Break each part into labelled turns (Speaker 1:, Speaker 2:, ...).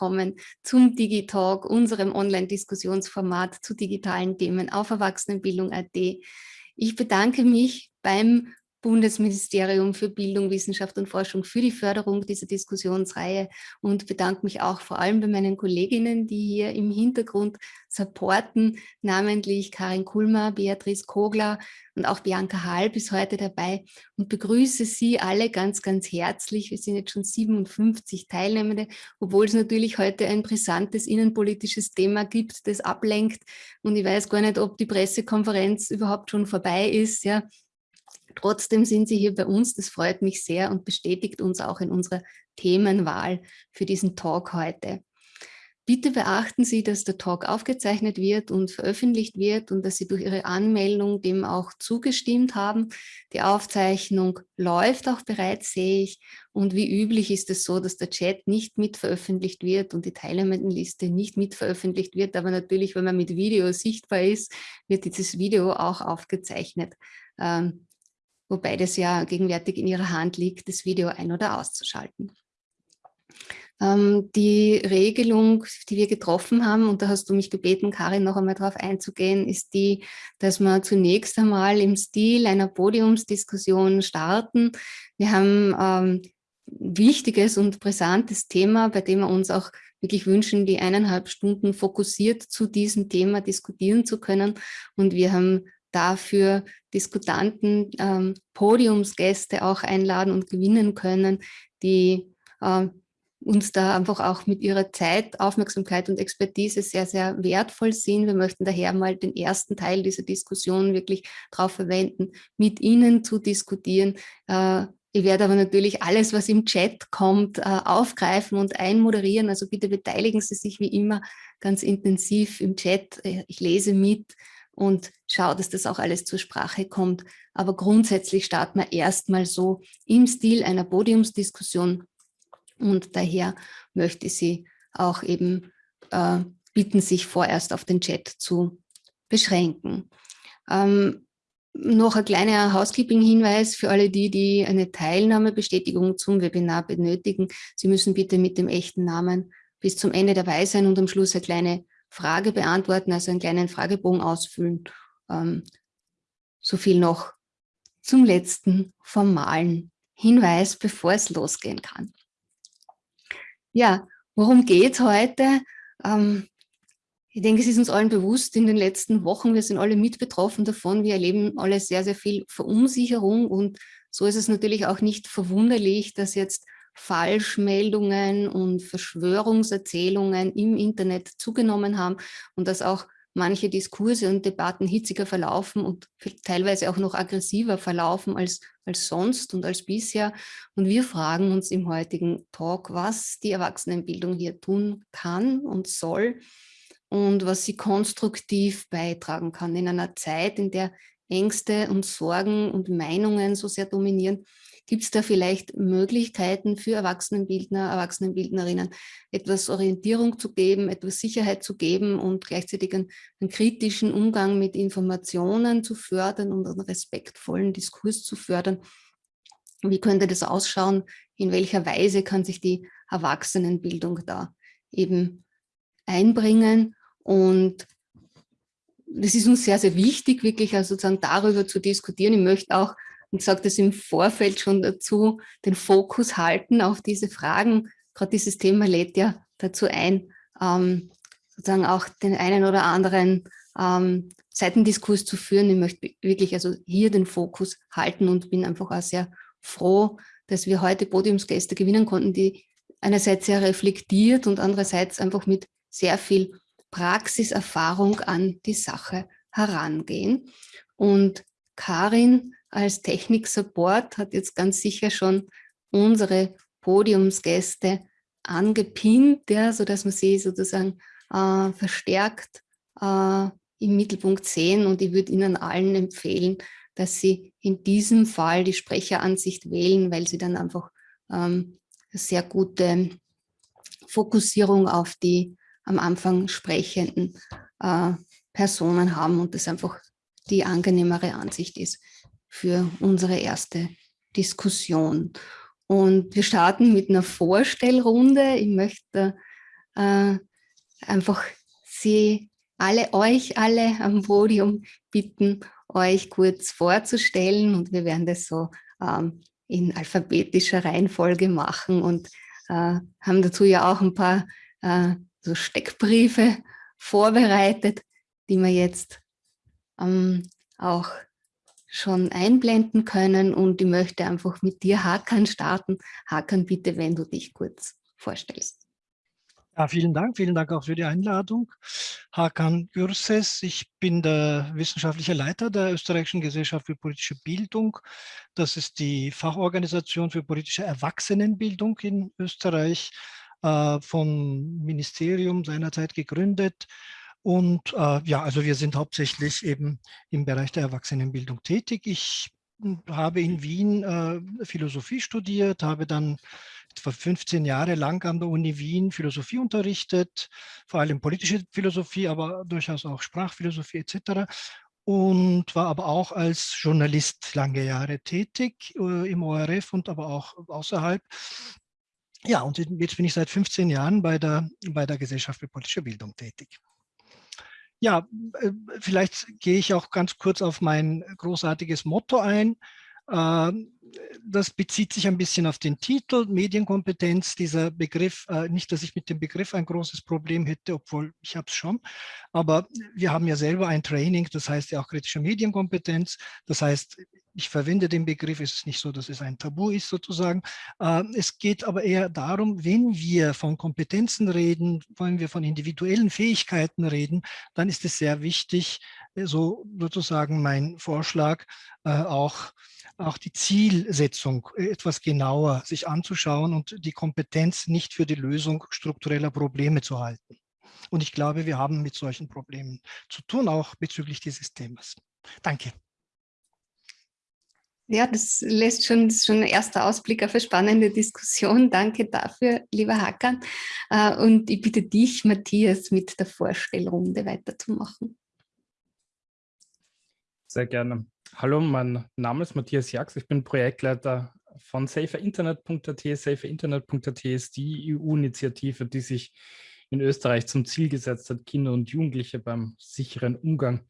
Speaker 1: willkommen zum Digitalk, unserem Online-Diskussionsformat zu digitalen Themen auf Erwachsenenbildung.at. Ich bedanke mich beim Bundesministerium für Bildung, Wissenschaft und Forschung für die Förderung dieser Diskussionsreihe und bedanke mich auch vor allem bei meinen Kolleginnen, die hier im Hintergrund supporten, namentlich Karin Kulmer, Beatrice Kogler und auch Bianca Hall bis heute dabei und begrüße Sie alle ganz, ganz herzlich. Wir sind jetzt schon 57 Teilnehmende, obwohl es natürlich heute ein brisantes innenpolitisches Thema gibt, das ablenkt und ich weiß gar nicht, ob die Pressekonferenz überhaupt schon vorbei ist, ja, Trotzdem sind Sie hier bei uns, das freut mich sehr und bestätigt uns auch in unserer Themenwahl für diesen Talk heute. Bitte beachten Sie, dass der Talk aufgezeichnet wird und veröffentlicht wird und dass Sie durch Ihre Anmeldung dem auch zugestimmt haben. Die Aufzeichnung läuft auch bereits, sehe ich. Und wie üblich ist es so, dass der Chat nicht mit veröffentlicht wird und die Teilnehmendenliste nicht mit veröffentlicht wird. Aber natürlich, wenn man mit Video sichtbar ist, wird dieses Video auch aufgezeichnet. Ähm, wobei das ja gegenwärtig in ihrer Hand liegt, das Video ein- oder auszuschalten. Ähm, die Regelung, die wir getroffen haben, und da hast du mich gebeten, Karin, noch einmal darauf einzugehen, ist die, dass wir zunächst einmal im Stil einer Podiumsdiskussion starten. Wir haben ähm, wichtiges und brisantes Thema, bei dem wir uns auch wirklich wünschen, die eineinhalb Stunden fokussiert zu diesem Thema diskutieren zu können. Und wir haben dafür Diskutanten, ähm, Podiumsgäste auch einladen und gewinnen können, die äh, uns da einfach auch mit ihrer Zeit, Aufmerksamkeit und Expertise sehr, sehr wertvoll sind. Wir möchten daher mal den ersten Teil dieser Diskussion wirklich darauf verwenden, mit Ihnen zu diskutieren. Äh, ich werde aber natürlich alles, was im Chat kommt, äh, aufgreifen und einmoderieren. Also bitte beteiligen Sie sich wie immer ganz intensiv im Chat. Äh, ich lese mit und schaue, dass das auch alles zur Sprache kommt. Aber grundsätzlich starten wir erstmal so im Stil einer Podiumsdiskussion und daher möchte ich Sie auch eben äh, bitten, sich vorerst auf den Chat zu beschränken. Ähm, noch ein kleiner Housekeeping-Hinweis für alle die, die eine Teilnahmebestätigung zum Webinar benötigen. Sie müssen bitte mit dem echten Namen bis zum Ende dabei sein und am Schluss eine kleine Frage beantworten, also einen kleinen Fragebogen ausfüllen. Ähm, so viel noch zum letzten formalen Hinweis, bevor es losgehen kann. Ja, worum geht es heute? Ähm, ich denke, es ist uns allen bewusst in den letzten Wochen, wir sind alle mit betroffen davon, wir erleben alle sehr, sehr viel Verunsicherung und so ist es natürlich auch nicht verwunderlich, dass jetzt Falschmeldungen und Verschwörungserzählungen im Internet zugenommen haben und dass auch manche Diskurse und Debatten hitziger verlaufen und teilweise auch noch aggressiver verlaufen als, als sonst und als bisher. Und wir fragen uns im heutigen Talk, was die Erwachsenenbildung hier tun kann und soll und was sie konstruktiv beitragen kann in einer Zeit, in der Ängste und Sorgen und Meinungen so sehr dominieren Gibt es da vielleicht Möglichkeiten für Erwachsenenbildner, Erwachsenenbildnerinnen, etwas Orientierung zu geben, etwas Sicherheit zu geben und gleichzeitig einen, einen kritischen Umgang mit Informationen zu fördern und einen respektvollen Diskurs zu fördern? Wie könnte das ausschauen? In welcher Weise kann sich die Erwachsenenbildung da eben einbringen? Und das ist uns sehr, sehr wichtig, wirklich also sozusagen darüber zu diskutieren. Ich möchte auch und sagt es im Vorfeld schon dazu, den Fokus halten auf diese Fragen. Gerade dieses Thema lädt ja dazu ein, ähm, sozusagen auch den einen oder anderen ähm, Seitendiskurs zu führen. Ich möchte wirklich also hier den Fokus halten und bin einfach auch sehr froh, dass wir heute Podiumsgäste gewinnen konnten, die einerseits sehr reflektiert und andererseits einfach mit sehr viel Praxiserfahrung an die Sache herangehen. Und Karin als Technik-Support hat jetzt ganz sicher schon unsere Podiumsgäste angepinnt, ja, sodass wir sie sozusagen äh, verstärkt äh, im Mittelpunkt sehen. Und ich würde Ihnen allen empfehlen, dass Sie in diesem Fall die Sprecheransicht wählen, weil Sie dann einfach ähm, sehr gute Fokussierung auf die am Anfang sprechenden äh, Personen haben und das einfach die angenehmere Ansicht ist für unsere erste Diskussion. Und wir starten mit einer Vorstellrunde. Ich möchte äh, einfach Sie alle, euch alle am Podium bitten, euch kurz vorzustellen und wir werden das so ähm, in alphabetischer Reihenfolge machen und äh, haben dazu ja auch ein paar äh, so Steckbriefe vorbereitet, die wir jetzt ähm, auch schon einblenden können und ich möchte einfach mit dir Hakan starten. Hakan, bitte, wenn du dich kurz vorstellst.
Speaker 2: Ja, vielen Dank. Vielen Dank auch für die Einladung. Hakan Gürses, ich bin der wissenschaftliche Leiter der Österreichischen Gesellschaft für politische Bildung. Das ist die Fachorganisation für politische Erwachsenenbildung in Österreich, äh, vom Ministerium seinerzeit gegründet. Und äh, ja, also wir sind hauptsächlich eben im Bereich der Erwachsenenbildung tätig. Ich hm, habe in Wien äh, Philosophie studiert, habe dann etwa 15 Jahre lang an der Uni Wien Philosophie unterrichtet, vor allem politische Philosophie, aber durchaus auch Sprachphilosophie etc. Und war aber auch als Journalist lange Jahre tätig äh, im ORF und aber auch außerhalb. Ja, und jetzt bin ich seit 15 Jahren bei der, bei der Gesellschaft für politische Bildung tätig. Ja, äh, vielleicht gehe ich auch ganz kurz auf mein großartiges Motto ein. Ähm, das bezieht sich ein bisschen auf den Titel, Medienkompetenz, dieser Begriff, äh, nicht, dass ich mit dem Begriff ein großes Problem hätte, obwohl ich habe es schon, aber wir haben ja selber ein Training, das heißt ja auch kritische Medienkompetenz, das heißt, ich verwende den Begriff, es ist nicht so, dass es ein Tabu ist sozusagen. Ähm, es geht aber eher darum, wenn wir von Kompetenzen reden, wenn wir von individuellen Fähigkeiten reden, dann ist es sehr wichtig, so sozusagen mein Vorschlag, äh, auch auch die Zielsetzung etwas genauer sich anzuschauen und die Kompetenz nicht für die Lösung struktureller Probleme zu halten. Und ich glaube, wir haben mit solchen Problemen zu tun, auch bezüglich dieses Themas. Danke.
Speaker 1: Ja, das lässt schon, das schon ein erster Ausblick auf eine spannende Diskussion. Danke dafür, lieber Hakan. Äh, und ich bitte dich, Matthias, mit der Vorstellrunde weiterzumachen.
Speaker 3: Sehr gerne. Hallo, mein Name ist Matthias Jax, ich bin Projektleiter von saferinternet.at. Saferinternet.at ist die EU-Initiative, die sich in Österreich zum Ziel gesetzt hat, Kinder und Jugendliche beim sicheren Umgang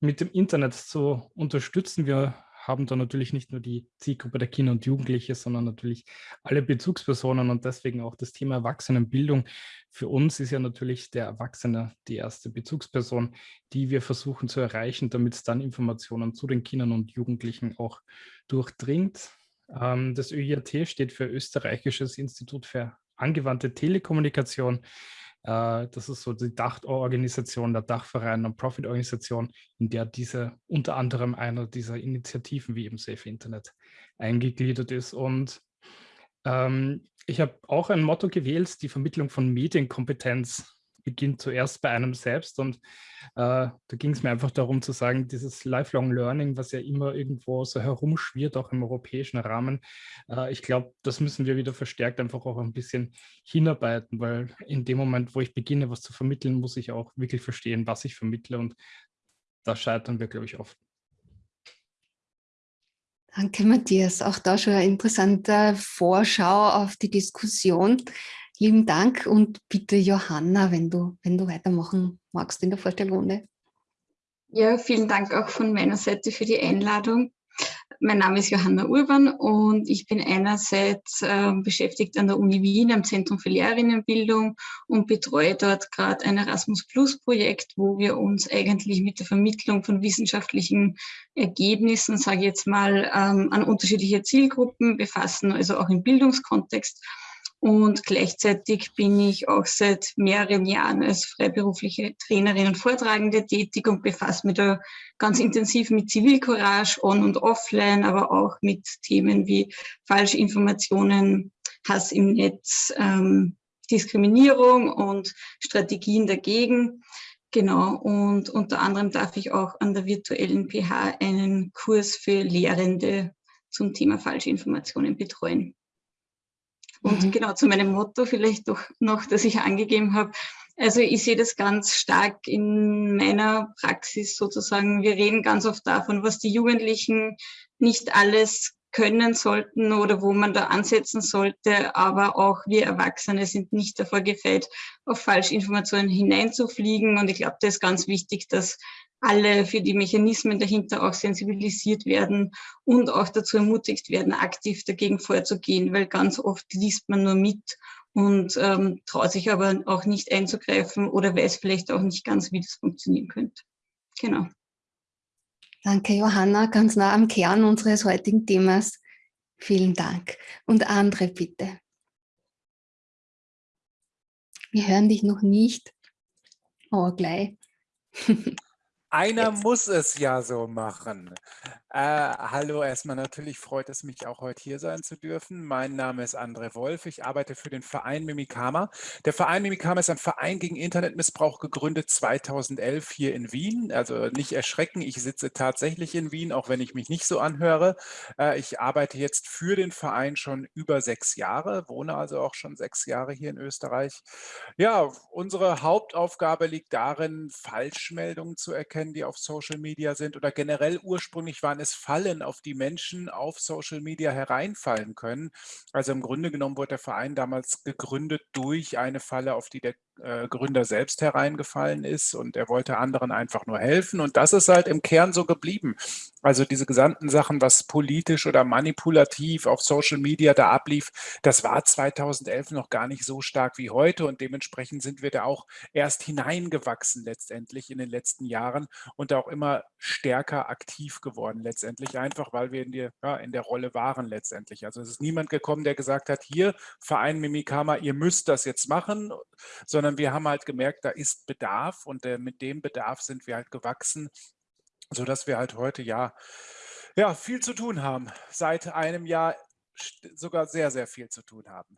Speaker 3: mit dem Internet zu unterstützen. Wir haben da natürlich nicht nur die Zielgruppe der Kinder und Jugendliche, sondern natürlich alle Bezugspersonen und deswegen auch das Thema Erwachsenenbildung. Für uns ist ja natürlich der Erwachsene die erste Bezugsperson, die wir versuchen zu erreichen, damit es dann Informationen zu den Kindern und Jugendlichen auch durchdringt. Ähm, das ÖIAT steht für Österreichisches Institut für angewandte Telekommunikation. Äh, das ist so die Dachorganisation, der Dachverein und Profit-Organisation, in der diese unter anderem einer dieser Initiativen wie eben Safe Internet eingegliedert ist. Und ähm, ich habe auch ein Motto gewählt, die Vermittlung von Medienkompetenz beginnt zuerst bei einem selbst und äh, da ging es mir einfach darum zu sagen, dieses Lifelong Learning, was ja immer irgendwo so herumschwirrt, auch im europäischen Rahmen, äh, ich glaube, das müssen wir wieder verstärkt einfach auch ein bisschen hinarbeiten, weil in dem Moment, wo ich beginne, was zu vermitteln, muss ich auch wirklich verstehen, was ich vermittle und da scheitern wir, glaube ich, oft.
Speaker 1: Danke, Matthias. Auch da schon eine interessante Vorschau auf die Diskussion. Lieben Dank und bitte Johanna, wenn du, wenn du weitermachen magst in der Vorstellrunde.
Speaker 4: Ja, vielen Dank auch von meiner Seite für die Einladung. Mein Name ist Johanna Urban und ich bin einerseits äh, beschäftigt an der Uni Wien am Zentrum für Lehrerinnenbildung und betreue dort gerade ein Erasmus Plus Projekt, wo wir uns eigentlich mit der Vermittlung von wissenschaftlichen Ergebnissen, sage ich jetzt mal, ähm, an unterschiedliche Zielgruppen befassen, also auch im Bildungskontext und gleichzeitig bin ich auch seit mehreren Jahren als freiberufliche Trainerin und Vortragende tätig und befasse mich da ganz intensiv mit Zivilcourage on- und offline, aber auch mit Themen wie Falschinformationen, Hass im Netz, ähm, Diskriminierung und Strategien dagegen. Genau, und unter anderem darf ich auch an der virtuellen PH einen Kurs für Lehrende zum Thema Falschinformationen betreuen. Und mhm. genau zu meinem Motto vielleicht doch noch, das ich angegeben habe. Also ich sehe das ganz stark in meiner Praxis sozusagen. Wir reden ganz oft davon, was die Jugendlichen nicht alles können sollten oder wo man da ansetzen sollte. Aber auch wir Erwachsene sind nicht davor gefeit, auf Falschinformationen hineinzufliegen. Und ich glaube, das ist ganz wichtig, dass alle für die Mechanismen dahinter auch sensibilisiert werden und auch dazu ermutigt werden, aktiv dagegen vorzugehen, weil ganz oft liest man nur mit und ähm, traut sich aber auch nicht einzugreifen oder weiß vielleicht auch nicht ganz, wie das funktionieren könnte. Genau.
Speaker 1: Danke, Johanna, ganz nah am Kern unseres heutigen Themas. Vielen Dank. Und andere bitte. Wir hören dich noch nicht. Oh, gleich.
Speaker 5: Einer muss es ja so machen. Äh, hallo, erstmal natürlich freut es mich auch heute hier sein zu dürfen. Mein Name ist André Wolf. Ich arbeite für den Verein Mimikama. Der Verein Mimikama ist ein Verein gegen Internetmissbrauch, gegründet 2011 hier in Wien. Also nicht erschrecken, ich sitze tatsächlich in Wien, auch wenn ich mich nicht so anhöre. Äh, ich arbeite jetzt für den Verein schon über sechs Jahre, wohne also auch schon sechs Jahre hier in Österreich. Ja, unsere Hauptaufgabe liegt darin, Falschmeldungen zu erkennen, die auf Social Media sind oder generell ursprünglich waren es Fallen, auf die Menschen auf Social Media hereinfallen können. Also im Grunde genommen wurde der Verein damals gegründet durch eine Falle, auf die der äh, Gründer selbst hereingefallen ist und er wollte anderen einfach nur helfen und das ist halt im Kern so geblieben. Also diese gesamten Sachen, was politisch oder manipulativ auf Social Media da ablief, das war 2011 noch gar nicht so stark wie heute und dementsprechend sind wir da auch erst hineingewachsen letztendlich in den letzten Jahren und auch immer stärker aktiv geworden letztendlich, einfach weil wir in, die, ja, in der Rolle waren letztendlich. Also es ist niemand gekommen, der gesagt hat, hier Verein Mimikama, ihr müsst das jetzt machen, sondern sondern wir haben halt gemerkt, da ist Bedarf und äh, mit dem Bedarf sind wir halt gewachsen, sodass wir halt heute ja, ja viel zu tun haben. Seit einem Jahr sogar sehr, sehr viel zu tun haben.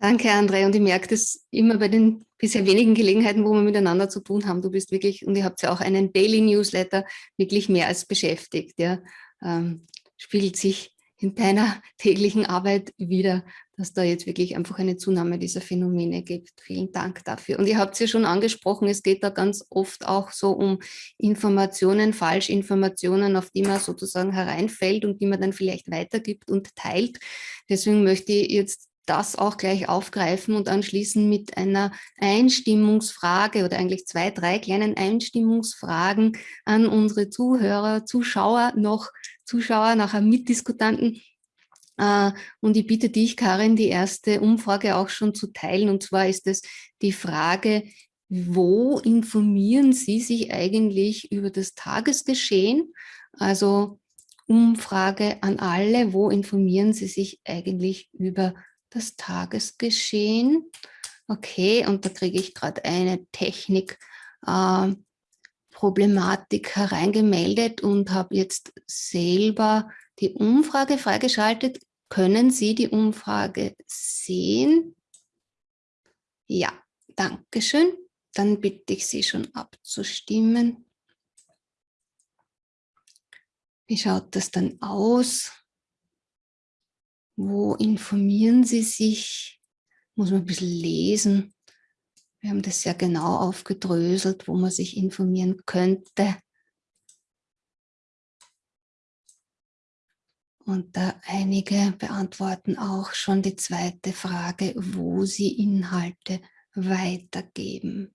Speaker 1: Danke, André. Und ich merke das immer bei den bisher wenigen Gelegenheiten, wo wir miteinander zu tun haben. Du bist wirklich, und ihr habt ja auch einen Daily Newsletter, wirklich mehr als beschäftigt. Ja. Ähm, spiegelt sich in deiner täglichen Arbeit wieder, dass da jetzt wirklich einfach eine Zunahme dieser Phänomene gibt. Vielen Dank dafür. Und ihr habt es ja schon angesprochen, es geht da ganz oft auch so um Informationen, Falschinformationen, auf die man sozusagen hereinfällt und die man dann vielleicht weitergibt und teilt. Deswegen möchte ich jetzt das auch gleich aufgreifen und anschließen mit einer Einstimmungsfrage oder eigentlich zwei, drei kleinen Einstimmungsfragen an unsere Zuhörer, Zuschauer noch Zuschauer, nachher Mitdiskutanten. Äh, und ich bitte dich, Karin, die erste Umfrage auch schon zu teilen. Und zwar ist es die Frage, wo informieren Sie sich eigentlich über das Tagesgeschehen? Also Umfrage an alle, wo informieren Sie sich eigentlich über das Tagesgeschehen? Okay, und da kriege ich gerade eine Technik. Äh, hereingemeldet und habe jetzt selber die Umfrage freigeschaltet. Können Sie die Umfrage sehen? Ja, danke schön. Dann bitte ich Sie schon abzustimmen. Wie schaut das dann aus? Wo informieren Sie sich? Muss man ein bisschen lesen. Wir haben das sehr genau aufgedröselt, wo man sich informieren könnte. Und da einige beantworten auch schon die zweite Frage, wo sie Inhalte weitergeben.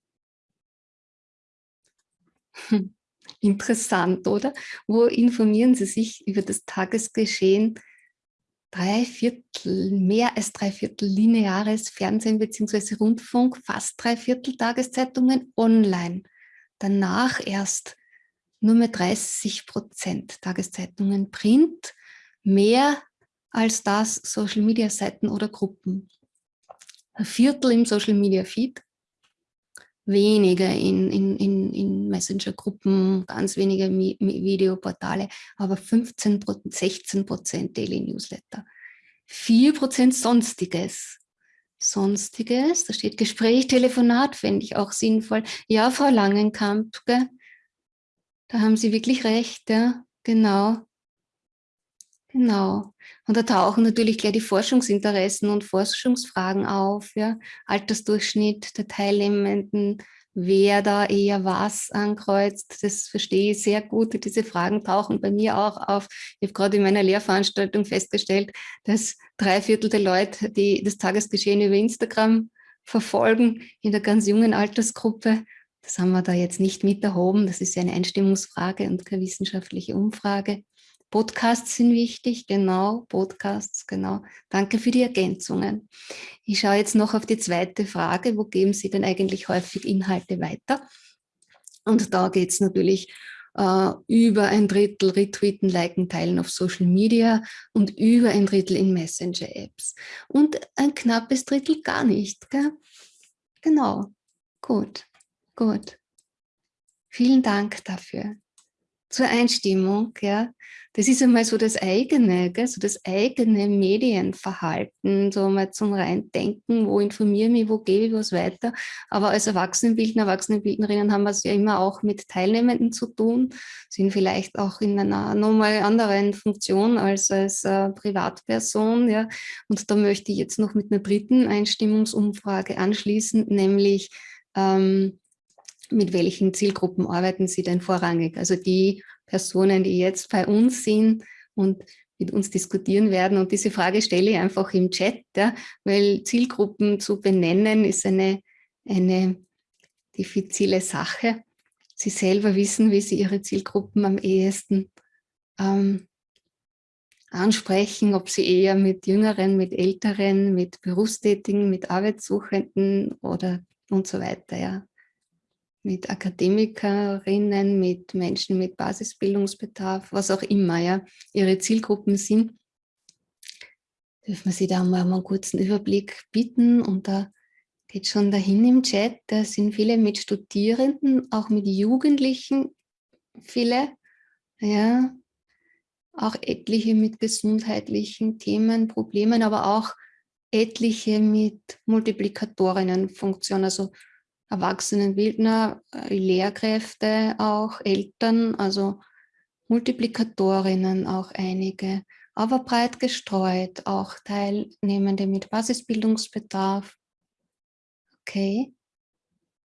Speaker 1: Interessant, oder? Wo informieren Sie sich über das Tagesgeschehen drei Viertel, mehr als drei Viertel lineares Fernsehen bzw. Rundfunk, fast drei Viertel Tageszeitungen online. Danach erst nur mehr 30 Prozent Tageszeitungen Print, mehr als das Social Media Seiten oder Gruppen. Ein Viertel im Social Media Feed, weniger in, in, in, in Messenger-Gruppen, ganz wenige Mi Videoportale, aber 15, 16 Prozent Daily Newsletter. 4 Prozent Sonstiges. Sonstiges, da steht Gespräch, Telefonat, fände ich auch sinnvoll. Ja, Frau Langenkamp, gell? da haben Sie wirklich recht, ja, genau. Genau. Und da tauchen natürlich gleich die Forschungsinteressen und Forschungsfragen auf, ja. Altersdurchschnitt der Teilnehmenden, wer da eher was ankreuzt, das verstehe ich sehr gut. Diese Fragen tauchen bei mir auch auf. Ich habe gerade in meiner Lehrveranstaltung festgestellt, dass drei Viertel der Leute, die das Tagesgeschehen über Instagram verfolgen, in der ganz jungen Altersgruppe, das haben wir da jetzt nicht mit erhoben. Das ist ja eine Einstimmungsfrage und keine wissenschaftliche Umfrage. Podcasts sind wichtig, genau, Podcasts, genau. Danke für die Ergänzungen. Ich schaue jetzt noch auf die zweite Frage, wo geben Sie denn eigentlich häufig Inhalte weiter? Und da geht es natürlich äh, über ein Drittel retweeten, liken, teilen auf Social Media und über ein Drittel in Messenger-Apps. Und ein knappes Drittel gar nicht. Gell? Genau, gut, gut. Vielen Dank dafür zur Einstimmung, ja, das ist einmal so das eigene, gell, so das eigene Medienverhalten, so mal zum Reindenken, wo informiere ich mich, wo gebe ich was weiter. Aber als Erwachsenenbildner, Erwachsenenbildnerinnen haben wir es ja immer auch mit Teilnehmenden zu tun, sind vielleicht auch in einer nochmal anderen Funktion als als äh, Privatperson, ja. Und da möchte ich jetzt noch mit einer dritten Einstimmungsumfrage anschließen, nämlich ähm, mit welchen Zielgruppen arbeiten Sie denn vorrangig? Also die Personen, die jetzt bei uns sind und mit uns diskutieren werden. Und diese Frage stelle ich einfach im Chat, ja, weil Zielgruppen zu benennen ist eine, eine diffizile Sache. Sie selber wissen, wie Sie Ihre Zielgruppen am ehesten ähm, ansprechen, ob Sie eher mit Jüngeren, mit Älteren, mit Berufstätigen, mit Arbeitssuchenden oder und so weiter. Ja mit Akademikerinnen, mit Menschen mit Basisbildungsbedarf, was auch immer ja, ihre Zielgruppen sind, dürfen wir Sie da mal einen kurzen Überblick bieten. Und da geht schon dahin im Chat, da sind viele mit Studierenden, auch mit Jugendlichen, viele, ja, auch etliche mit gesundheitlichen Themen, Problemen, aber auch etliche mit Multiplikatorinnenfunktion, also Erwachsenenbildner, äh, Lehrkräfte auch, Eltern, also Multiplikatorinnen auch einige, aber breit gestreut, auch Teilnehmende mit Basisbildungsbedarf. Okay,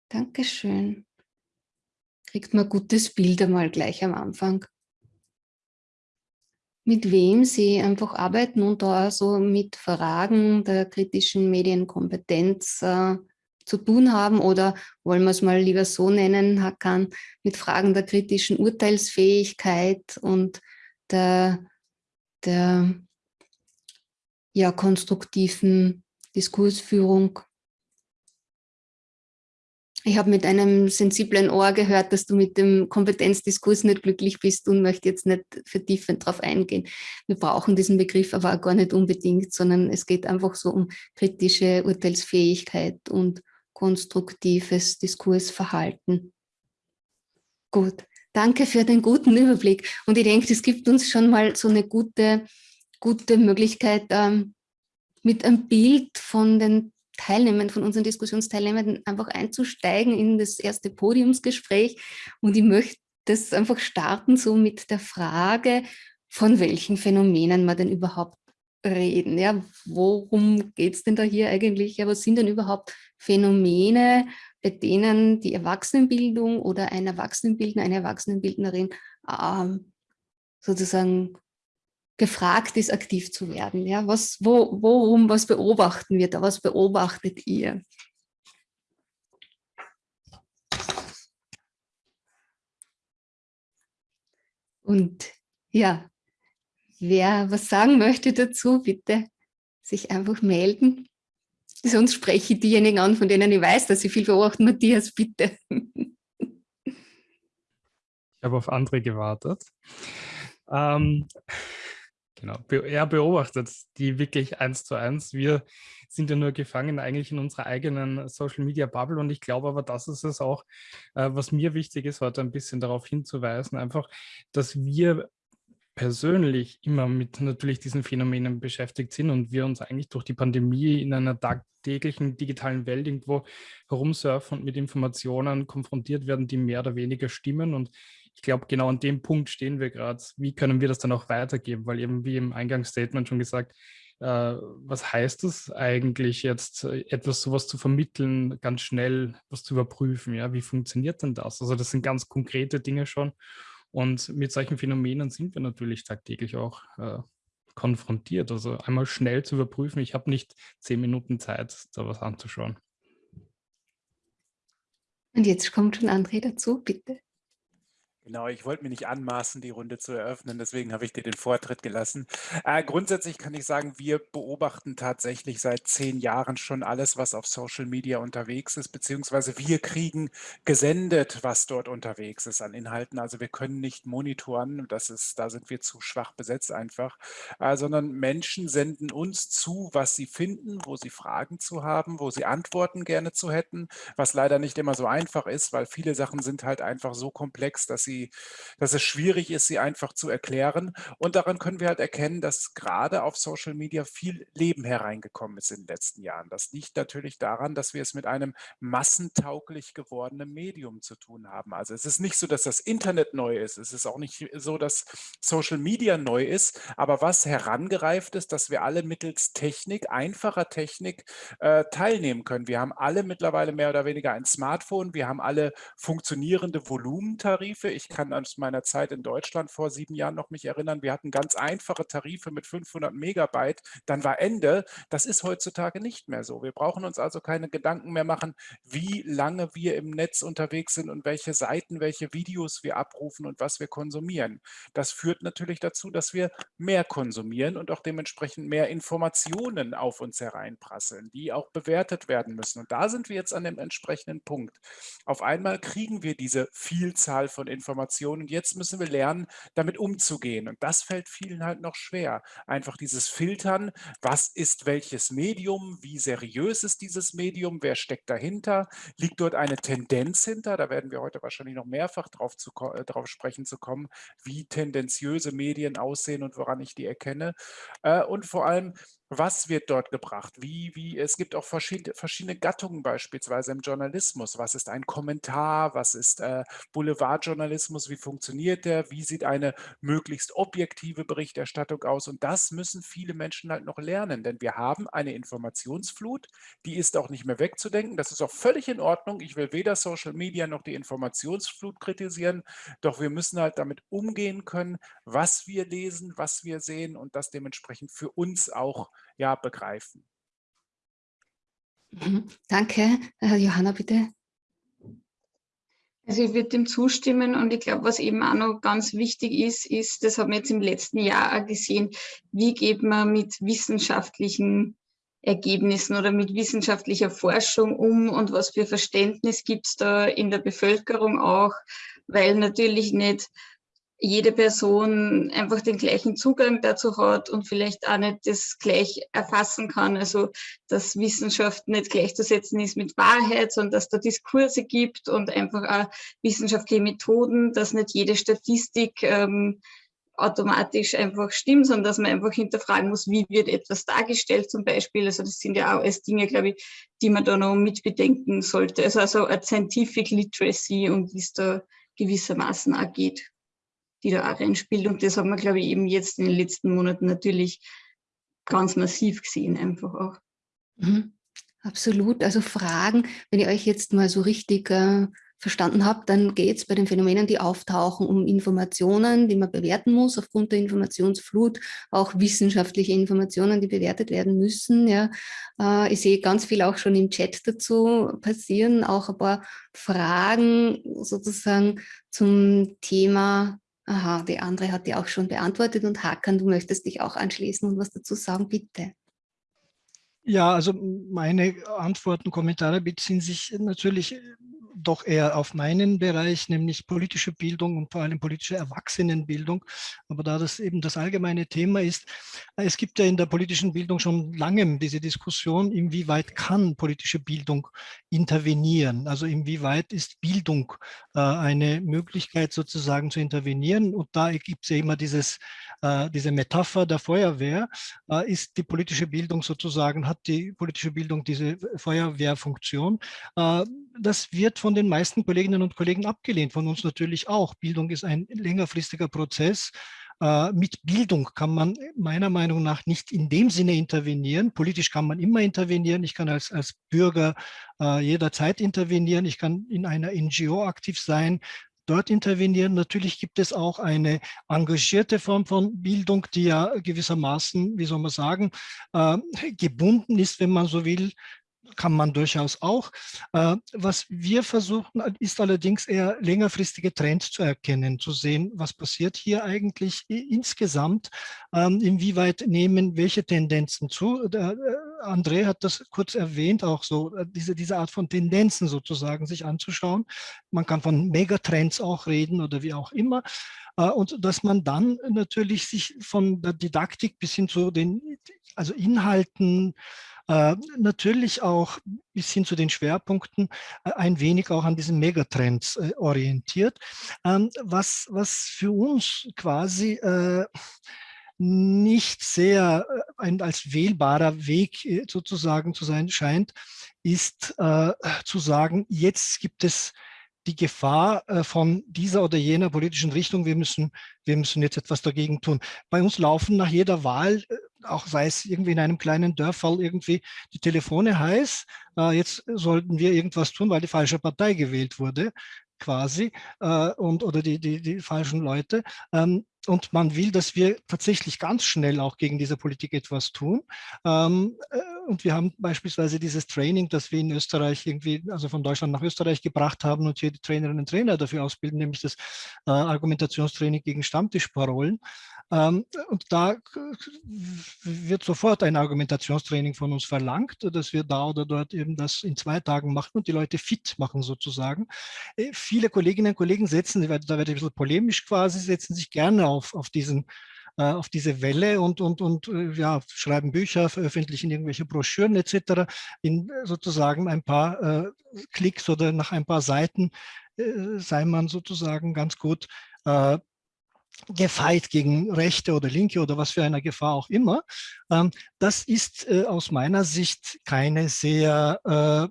Speaker 1: Dankeschön. Kriegt man gutes Bild einmal gleich am Anfang. Mit wem Sie einfach arbeiten und da so mit Fragen der kritischen Medienkompetenz äh, zu tun haben oder wollen wir es mal lieber so nennen, Hakan, mit Fragen der kritischen Urteilsfähigkeit und der, der ja, konstruktiven Diskursführung. Ich habe mit einem sensiblen Ohr gehört, dass du mit dem Kompetenzdiskurs nicht glücklich bist und möchte jetzt nicht vertiefend darauf eingehen. Wir brauchen diesen Begriff aber auch gar nicht unbedingt, sondern es geht einfach so um kritische Urteilsfähigkeit und konstruktives Diskursverhalten. Gut, danke für den guten Überblick. Und ich denke, es gibt uns schon mal so eine gute, gute Möglichkeit, ähm, mit einem Bild von den Teilnehmern, von unseren Diskussionsteilnehmern einfach einzusteigen in das erste Podiumsgespräch. Und ich möchte das einfach starten so mit der Frage, von welchen Phänomenen man denn überhaupt reden. Ja, worum geht es denn da hier eigentlich? Ja, was sind denn überhaupt Phänomene, bei denen die Erwachsenenbildung oder ein Erwachsenenbildner, eine Erwachsenenbildnerin ähm, sozusagen gefragt ist, aktiv zu werden. Ja, was, wo, worum, was beobachten wir da? Was beobachtet ihr? Und ja, wer was sagen möchte dazu, bitte sich einfach melden. Sonst spreche ich diejenigen an, von denen ich weiß, dass sie viel beobachten. Matthias, bitte.
Speaker 3: Ich habe auf andere gewartet. Ähm, genau, er beobachtet die wirklich eins zu eins. Wir sind ja nur gefangen eigentlich in unserer eigenen Social Media Bubble und ich glaube aber, das ist es auch, äh, was mir wichtig ist, heute ein bisschen darauf hinzuweisen, einfach, dass wir persönlich immer mit natürlich diesen Phänomenen beschäftigt sind und wir uns eigentlich durch die Pandemie in einer tagtäglichen digitalen Welt irgendwo herumsurfen und mit Informationen konfrontiert werden, die mehr oder weniger stimmen. Und ich glaube, genau an dem Punkt stehen wir gerade. Wie können wir das dann auch weitergeben? Weil eben wie im Eingangsstatement schon gesagt, äh, was heißt es eigentlich jetzt, äh, etwas sowas zu vermitteln, ganz schnell was zu überprüfen? Ja, wie funktioniert denn das? Also das sind ganz konkrete Dinge schon. Und mit solchen Phänomenen sind wir natürlich tagtäglich auch äh, konfrontiert. Also einmal schnell zu überprüfen, ich habe nicht zehn Minuten Zeit, da was anzuschauen.
Speaker 1: Und jetzt kommt schon André dazu, bitte.
Speaker 5: Genau, ich wollte mir nicht anmaßen, die Runde zu eröffnen, deswegen habe ich dir den Vortritt gelassen. Äh, grundsätzlich kann ich sagen, wir beobachten tatsächlich seit zehn Jahren schon alles, was auf Social Media unterwegs ist, beziehungsweise wir kriegen gesendet, was dort unterwegs ist an Inhalten. Also wir können nicht monitoren, das ist, da sind wir zu schwach besetzt einfach, äh, sondern Menschen senden uns zu, was sie finden, wo sie Fragen zu haben, wo sie Antworten gerne zu hätten, was leider nicht immer so einfach ist, weil viele Sachen sind halt einfach so komplex, dass sie dass es schwierig ist, sie einfach zu erklären. Und daran können wir halt erkennen, dass gerade auf Social Media viel Leben hereingekommen ist in den letzten Jahren. Das liegt natürlich daran, dass wir es mit einem massentauglich gewordenen Medium zu tun haben. Also es ist nicht so, dass das Internet neu ist. Es ist auch nicht so, dass Social Media neu ist. Aber was herangereift ist, dass wir alle mittels Technik, einfacher Technik äh, teilnehmen können. Wir haben alle mittlerweile mehr oder weniger ein Smartphone. Wir haben alle funktionierende Volumentarife. Ich kann aus meiner Zeit in Deutschland vor sieben Jahren noch mich erinnern, wir hatten ganz einfache Tarife mit 500 Megabyte, dann war Ende. Das ist heutzutage nicht mehr so. Wir brauchen uns also keine Gedanken mehr machen, wie lange wir im Netz unterwegs sind und welche Seiten, welche Videos wir abrufen und was wir konsumieren. Das führt natürlich dazu, dass wir mehr konsumieren und auch dementsprechend mehr Informationen auf uns hereinprasseln, die auch bewertet werden müssen. Und da sind wir jetzt an dem entsprechenden Punkt. Auf einmal kriegen wir diese Vielzahl von Informationen Informationen. Und jetzt müssen wir lernen, damit umzugehen. Und das fällt vielen halt noch schwer. Einfach dieses Filtern, was ist welches Medium, wie seriös ist dieses Medium, wer steckt dahinter, liegt dort eine Tendenz hinter, da werden wir heute wahrscheinlich noch mehrfach drauf, zu, äh, drauf sprechen zu kommen, wie tendenziöse Medien aussehen und woran ich die erkenne. Äh, und vor allem, was wird dort gebracht? Wie, wie, es gibt auch verschiedene, Gattungen beispielsweise im Journalismus. Was ist ein Kommentar? Was ist äh, Boulevardjournalismus? Wie funktioniert der? Wie sieht eine möglichst objektive Berichterstattung aus? Und das müssen viele Menschen halt noch lernen, denn wir haben eine Informationsflut, die ist auch nicht mehr wegzudenken. Das ist auch völlig in Ordnung. Ich will weder Social Media noch die Informationsflut kritisieren, doch wir müssen halt damit umgehen können, was wir lesen, was wir sehen und das dementsprechend für uns auch ja, begreifen.
Speaker 1: Mhm. Danke. Johanna, bitte.
Speaker 4: Also ich würde dem zustimmen und ich glaube, was eben auch noch ganz wichtig ist, ist, das haben wir jetzt im letzten Jahr auch gesehen, wie geht man mit wissenschaftlichen Ergebnissen oder mit wissenschaftlicher Forschung um und was für Verständnis gibt es da in der Bevölkerung auch, weil natürlich nicht jede Person einfach den gleichen Zugang dazu hat und vielleicht auch nicht das gleich erfassen kann. Also, dass Wissenschaft nicht gleichzusetzen ist mit Wahrheit, sondern dass da Diskurse gibt und einfach auch wissenschaftliche Methoden, dass nicht jede Statistik ähm, automatisch einfach stimmt, sondern dass man einfach hinterfragen muss, wie wird etwas dargestellt zum Beispiel. Also das sind ja auch alles Dinge, glaube ich, die man da noch mitbedenken sollte. Also, also eine Scientific Literacy und wie es da gewissermaßen auch geht die da auch reinspielt. Und das haben wir, glaube ich, eben jetzt in den letzten Monaten natürlich ganz massiv gesehen, einfach auch.
Speaker 1: Mhm. Absolut. Also Fragen, wenn ihr euch jetzt mal so richtig äh, verstanden habt, dann geht es bei den Phänomenen, die auftauchen, um Informationen, die man bewerten muss aufgrund der Informationsflut, auch wissenschaftliche Informationen, die bewertet werden müssen. Ja. Äh, ich sehe ganz viel auch schon im Chat dazu passieren, auch ein paar Fragen sozusagen zum Thema Aha, die andere hat die auch schon beantwortet und Hakan, du möchtest dich auch anschließen und was dazu sagen, bitte.
Speaker 2: Ja, also meine Antworten, Kommentare beziehen sich natürlich doch eher auf meinen Bereich, nämlich politische Bildung und vor allem politische Erwachsenenbildung. Aber da das eben das allgemeine Thema ist, äh, es gibt ja in der politischen Bildung schon lange diese Diskussion, inwieweit kann politische Bildung intervenieren? Also inwieweit ist Bildung äh, eine Möglichkeit sozusagen zu intervenieren? Und da gibt es ja immer dieses diese Metapher der Feuerwehr, äh, ist die politische Bildung sozusagen, hat die politische Bildung diese Feuerwehrfunktion. Äh, das wird von den meisten Kolleginnen und Kollegen abgelehnt, von uns natürlich auch. Bildung ist ein längerfristiger Prozess. Äh, mit Bildung kann man meiner Meinung nach nicht in dem Sinne intervenieren. Politisch kann man immer intervenieren. Ich kann als, als Bürger äh, jederzeit intervenieren. Ich kann in einer NGO aktiv sein dort intervenieren. Natürlich gibt es auch eine engagierte Form von Bildung, die ja gewissermaßen, wie soll man sagen, äh, gebunden ist, wenn man so will, kann man durchaus auch. Äh, was wir versuchen, ist allerdings eher längerfristige Trends zu erkennen, zu sehen, was passiert hier eigentlich insgesamt, ähm, inwieweit nehmen welche Tendenzen zu. Äh, André hat das kurz erwähnt, auch so äh, diese, diese Art von Tendenzen sozusagen sich anzuschauen. Man kann von Megatrends auch reden oder wie auch immer. Und dass man dann natürlich sich von der Didaktik bis hin zu den also Inhalten, äh, natürlich auch bis hin zu den Schwerpunkten äh, ein wenig auch an diesen Megatrends äh, orientiert, ähm, was, was für uns quasi äh, nicht sehr äh, ein, als wählbarer Weg äh, sozusagen zu sein scheint, ist zu sagen, jetzt gibt es die Gefahr von dieser oder jener politischen Richtung, wir müssen, wir müssen jetzt etwas dagegen tun. Bei uns laufen nach jeder Wahl auch sei es irgendwie in einem kleinen Dörfall irgendwie die Telefone heiß, äh, jetzt sollten wir irgendwas tun, weil die falsche Partei gewählt wurde quasi äh, und oder die, die, die falschen Leute. Ähm, und man will, dass wir tatsächlich ganz schnell auch gegen diese Politik etwas tun. Ähm, äh, und wir haben beispielsweise dieses Training, das wir in Österreich irgendwie, also von Deutschland nach Österreich gebracht haben und hier die Trainerinnen und Trainer dafür ausbilden, nämlich das äh, Argumentationstraining gegen Stammtischparolen. Ähm, und da wird sofort ein Argumentationstraining von uns verlangt, dass wir da oder dort eben das in zwei Tagen machen und die Leute fit machen sozusagen. Äh, viele Kolleginnen und Kollegen setzen, da werde ich ein bisschen polemisch quasi, setzen sich gerne auf, auf diesen äh, auf diese Welle und, und, und äh, ja, schreiben Bücher, veröffentlichen irgendwelche Broschüren etc. In sozusagen ein paar äh, Klicks oder nach ein paar Seiten äh, sei man sozusagen ganz gut äh, gefeit gegen Rechte oder Linke oder was für eine Gefahr auch immer. Ähm, das ist äh, aus meiner Sicht keine sehr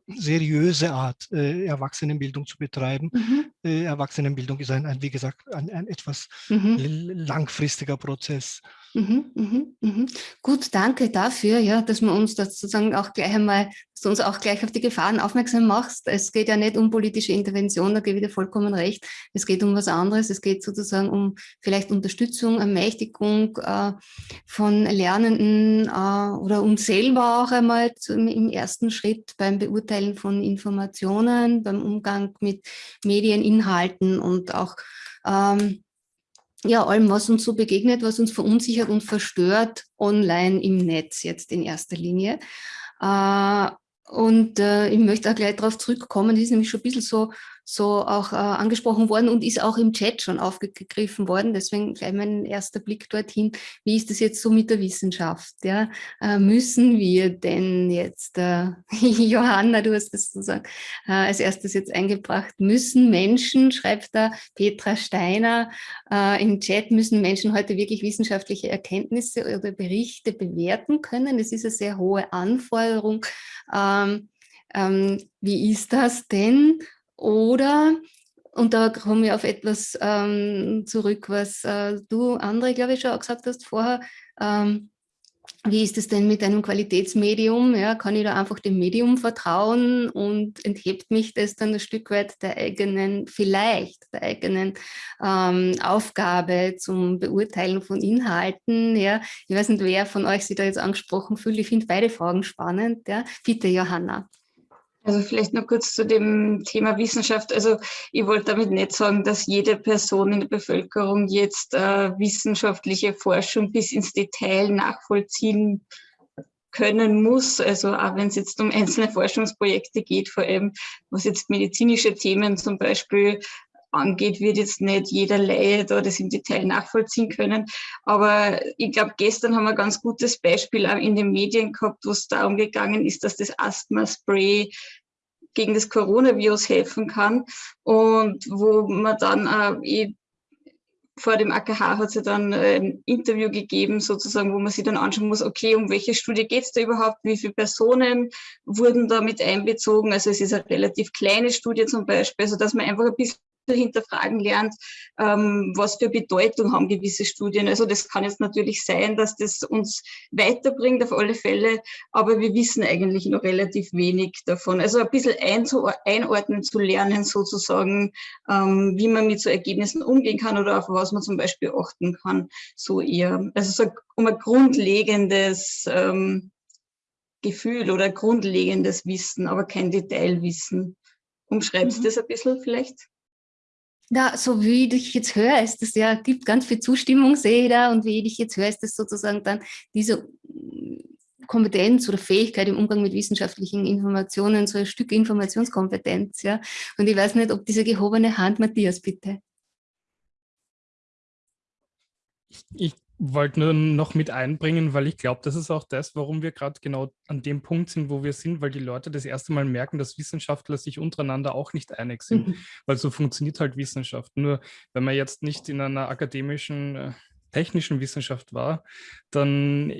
Speaker 2: äh, seriöse Art, äh, Erwachsenenbildung zu betreiben. Mhm. Erwachsenenbildung ist ein, ein wie gesagt, ein, ein etwas mhm. langfristiger Prozess.
Speaker 1: Mhm, mhm, mhm. Gut, danke dafür, ja, dass wir uns das sozusagen auch gleich einmal, dass du uns auch gleich auf die Gefahren aufmerksam machst. Es geht ja nicht um politische Intervention, da gebe ich dir vollkommen recht. Es geht um was anderes. Es geht sozusagen um vielleicht Unterstützung, Ermächtigung äh, von Lernenden äh, oder uns selber auch einmal zu, im ersten Schritt beim Beurteilen von Informationen, beim Umgang mit Medieninhalten und auch ähm, ja, allem, was uns so begegnet, was uns verunsichert und verstört online im Netz jetzt in erster Linie. Äh, und äh, ich möchte auch gleich darauf zurückkommen, das ist nämlich schon ein bisschen so so auch äh, angesprochen worden und ist auch im Chat schon aufgegriffen worden. Deswegen gleich mein erster Blick dorthin. Wie ist das jetzt so mit der Wissenschaft? Ja? Äh, müssen wir denn jetzt, äh, Johanna, du hast das sozusagen äh, als erstes jetzt eingebracht, müssen Menschen, schreibt da Petra Steiner äh, im Chat, müssen Menschen heute wirklich wissenschaftliche Erkenntnisse oder Berichte bewerten können? Das ist eine sehr hohe Anforderung. Ähm, ähm, wie ist das denn? Oder, und da komme ich auf etwas ähm, zurück, was äh, du, André, glaube ich, schon auch gesagt hast vorher, ähm, wie ist es denn mit einem Qualitätsmedium? Ja, kann ich da einfach dem Medium vertrauen und enthebt mich das dann ein Stück weit der eigenen, vielleicht der eigenen ähm, Aufgabe zum Beurteilen von Inhalten? Ja, ich weiß nicht, wer von euch sich da jetzt angesprochen fühlt. Ich finde beide Fragen spannend. Ja. Bitte, Johanna.
Speaker 4: Also vielleicht noch kurz zu dem Thema Wissenschaft. Also ich wollte damit nicht sagen, dass jede Person in der Bevölkerung jetzt äh, wissenschaftliche Forschung bis ins Detail nachvollziehen können muss. Also auch wenn es jetzt um einzelne Forschungsprojekte geht, vor allem was jetzt medizinische Themen zum Beispiel angeht, wird jetzt nicht jeder Laie da das im Detail nachvollziehen können. Aber ich glaube, gestern haben wir ein ganz gutes Beispiel auch in den Medien gehabt, wo es darum gegangen ist, dass das Asthma-Spray gegen das Coronavirus helfen kann und wo man dann äh, vor dem AKH hat ja dann äh, ein Interview gegeben, sozusagen, wo man sich dann anschauen muss, okay, um welche Studie geht es da überhaupt, wie viele Personen wurden da mit einbezogen. Also es ist eine relativ kleine Studie zum Beispiel, also dass man einfach ein bisschen hinterfragen lernt, ähm, was für Bedeutung haben gewisse Studien. Also das kann jetzt natürlich sein, dass das uns weiterbringt auf alle Fälle, aber wir wissen eigentlich noch relativ wenig davon. Also ein bisschen einordnen zu lernen sozusagen, ähm, wie man mit so Ergebnissen umgehen kann oder auf was man zum Beispiel achten kann, so eher. Also so um ein grundlegendes ähm, Gefühl oder grundlegendes Wissen, aber kein Detailwissen. Umschreibst du mhm. das ein bisschen vielleicht?
Speaker 1: Ja, so wie ich jetzt höre, ist das ja, gibt ganz viel Zustimmung, sehe ich da, und wie ich jetzt höre, ist das sozusagen dann diese Kompetenz oder Fähigkeit im Umgang mit wissenschaftlichen Informationen, so ein Stück Informationskompetenz, ja. Und ich weiß nicht, ob diese gehobene Hand, Matthias, bitte.
Speaker 3: Ich wollte nur noch mit einbringen, weil ich glaube, das ist auch das, warum wir gerade genau an dem Punkt sind, wo wir sind, weil die Leute das erste Mal merken, dass Wissenschaftler sich untereinander auch nicht einig sind, mhm. weil so funktioniert halt Wissenschaft. Nur wenn man jetzt nicht in einer akademischen, äh, technischen Wissenschaft war, dann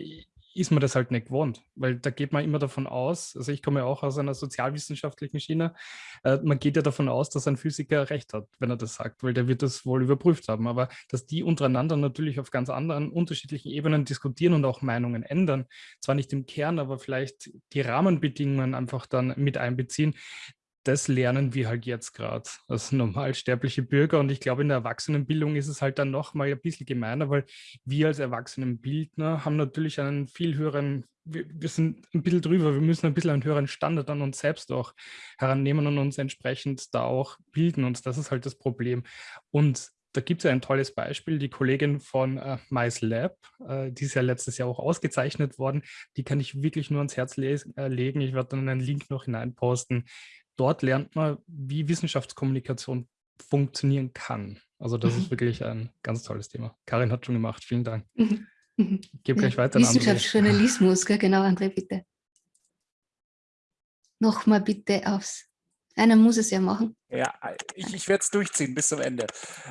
Speaker 3: ist man das halt nicht gewohnt, weil da geht man immer davon aus, also ich komme ja auch aus einer sozialwissenschaftlichen Schiene, äh, man geht ja davon aus, dass ein Physiker recht hat, wenn er das sagt, weil der wird das wohl überprüft haben, aber dass die untereinander natürlich auf ganz anderen, unterschiedlichen Ebenen diskutieren und auch Meinungen ändern, zwar nicht im Kern, aber vielleicht die Rahmenbedingungen einfach dann mit einbeziehen, das lernen wir halt jetzt gerade als normalsterbliche Bürger. Und ich glaube, in der Erwachsenenbildung ist es halt dann noch mal ein bisschen gemeiner, weil wir als Erwachsenenbildner haben natürlich einen viel höheren, wir, wir, sind ein bisschen drüber, wir müssen ein bisschen einen höheren Standard an uns selbst auch herannehmen und uns entsprechend da auch bilden. Und das ist halt das Problem. Und da gibt es ein tolles Beispiel, die Kollegin von äh, Mice Lab, äh, die ist ja letztes Jahr auch ausgezeichnet worden, die kann ich wirklich nur ans Herz äh, legen. Ich werde dann einen Link noch hineinposten dort lernt man, wie Wissenschaftskommunikation funktionieren kann. Also das mhm. ist wirklich ein ganz tolles Thema. Karin hat schon gemacht. Vielen Dank. Mhm. mhm. Ich gebe gleich weiter
Speaker 1: Wissenschaftsjournalismus, genau, André, bitte. Nochmal bitte aufs. Einer muss es ja machen.
Speaker 5: Ja, ich, ich werde es durchziehen bis zum Ende.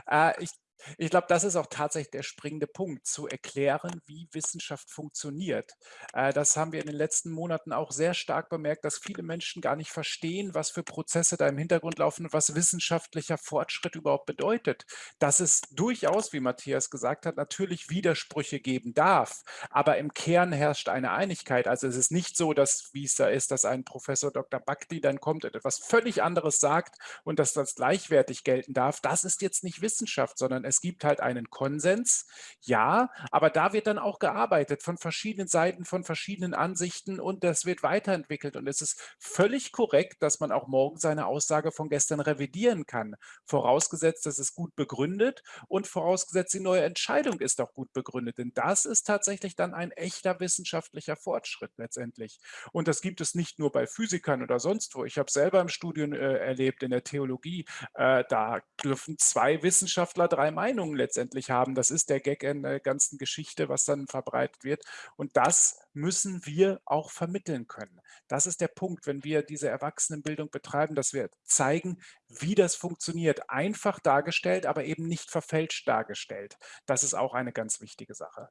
Speaker 5: Äh, ich ich glaube, das ist auch tatsächlich der springende Punkt, zu erklären, wie Wissenschaft funktioniert. Äh, das haben wir in den letzten Monaten auch sehr stark bemerkt, dass viele Menschen gar nicht verstehen, was für Prozesse da im Hintergrund laufen und was wissenschaftlicher Fortschritt überhaupt bedeutet. Dass es durchaus, wie Matthias gesagt hat, natürlich Widersprüche geben darf, aber im Kern herrscht eine Einigkeit. Also es ist nicht so, dass, wie es da ist, dass ein Professor Dr. Bakti dann kommt und etwas völlig anderes sagt und dass das gleichwertig gelten darf. Das ist jetzt nicht Wissenschaft, sondern es gibt halt einen Konsens, ja, aber da wird dann auch gearbeitet von verschiedenen Seiten, von verschiedenen Ansichten und das wird weiterentwickelt. Und es ist völlig korrekt, dass man auch morgen seine Aussage von gestern revidieren kann, vorausgesetzt, dass es gut begründet und vorausgesetzt, die neue Entscheidung ist auch gut begründet. Denn das ist tatsächlich dann ein echter wissenschaftlicher Fortschritt letztendlich. Und das gibt es nicht nur bei Physikern oder sonst wo. Ich habe selber im Studium äh, erlebt, in der Theologie, äh, da dürfen zwei Wissenschaftler drei Meinungen letztendlich haben. Das ist der Gag in der ganzen Geschichte, was dann verbreitet wird. Und das müssen wir auch vermitteln können. Das ist der Punkt, wenn wir diese Erwachsenenbildung betreiben, dass wir zeigen, wie das funktioniert. Einfach dargestellt, aber eben nicht verfälscht dargestellt. Das ist auch eine ganz wichtige Sache.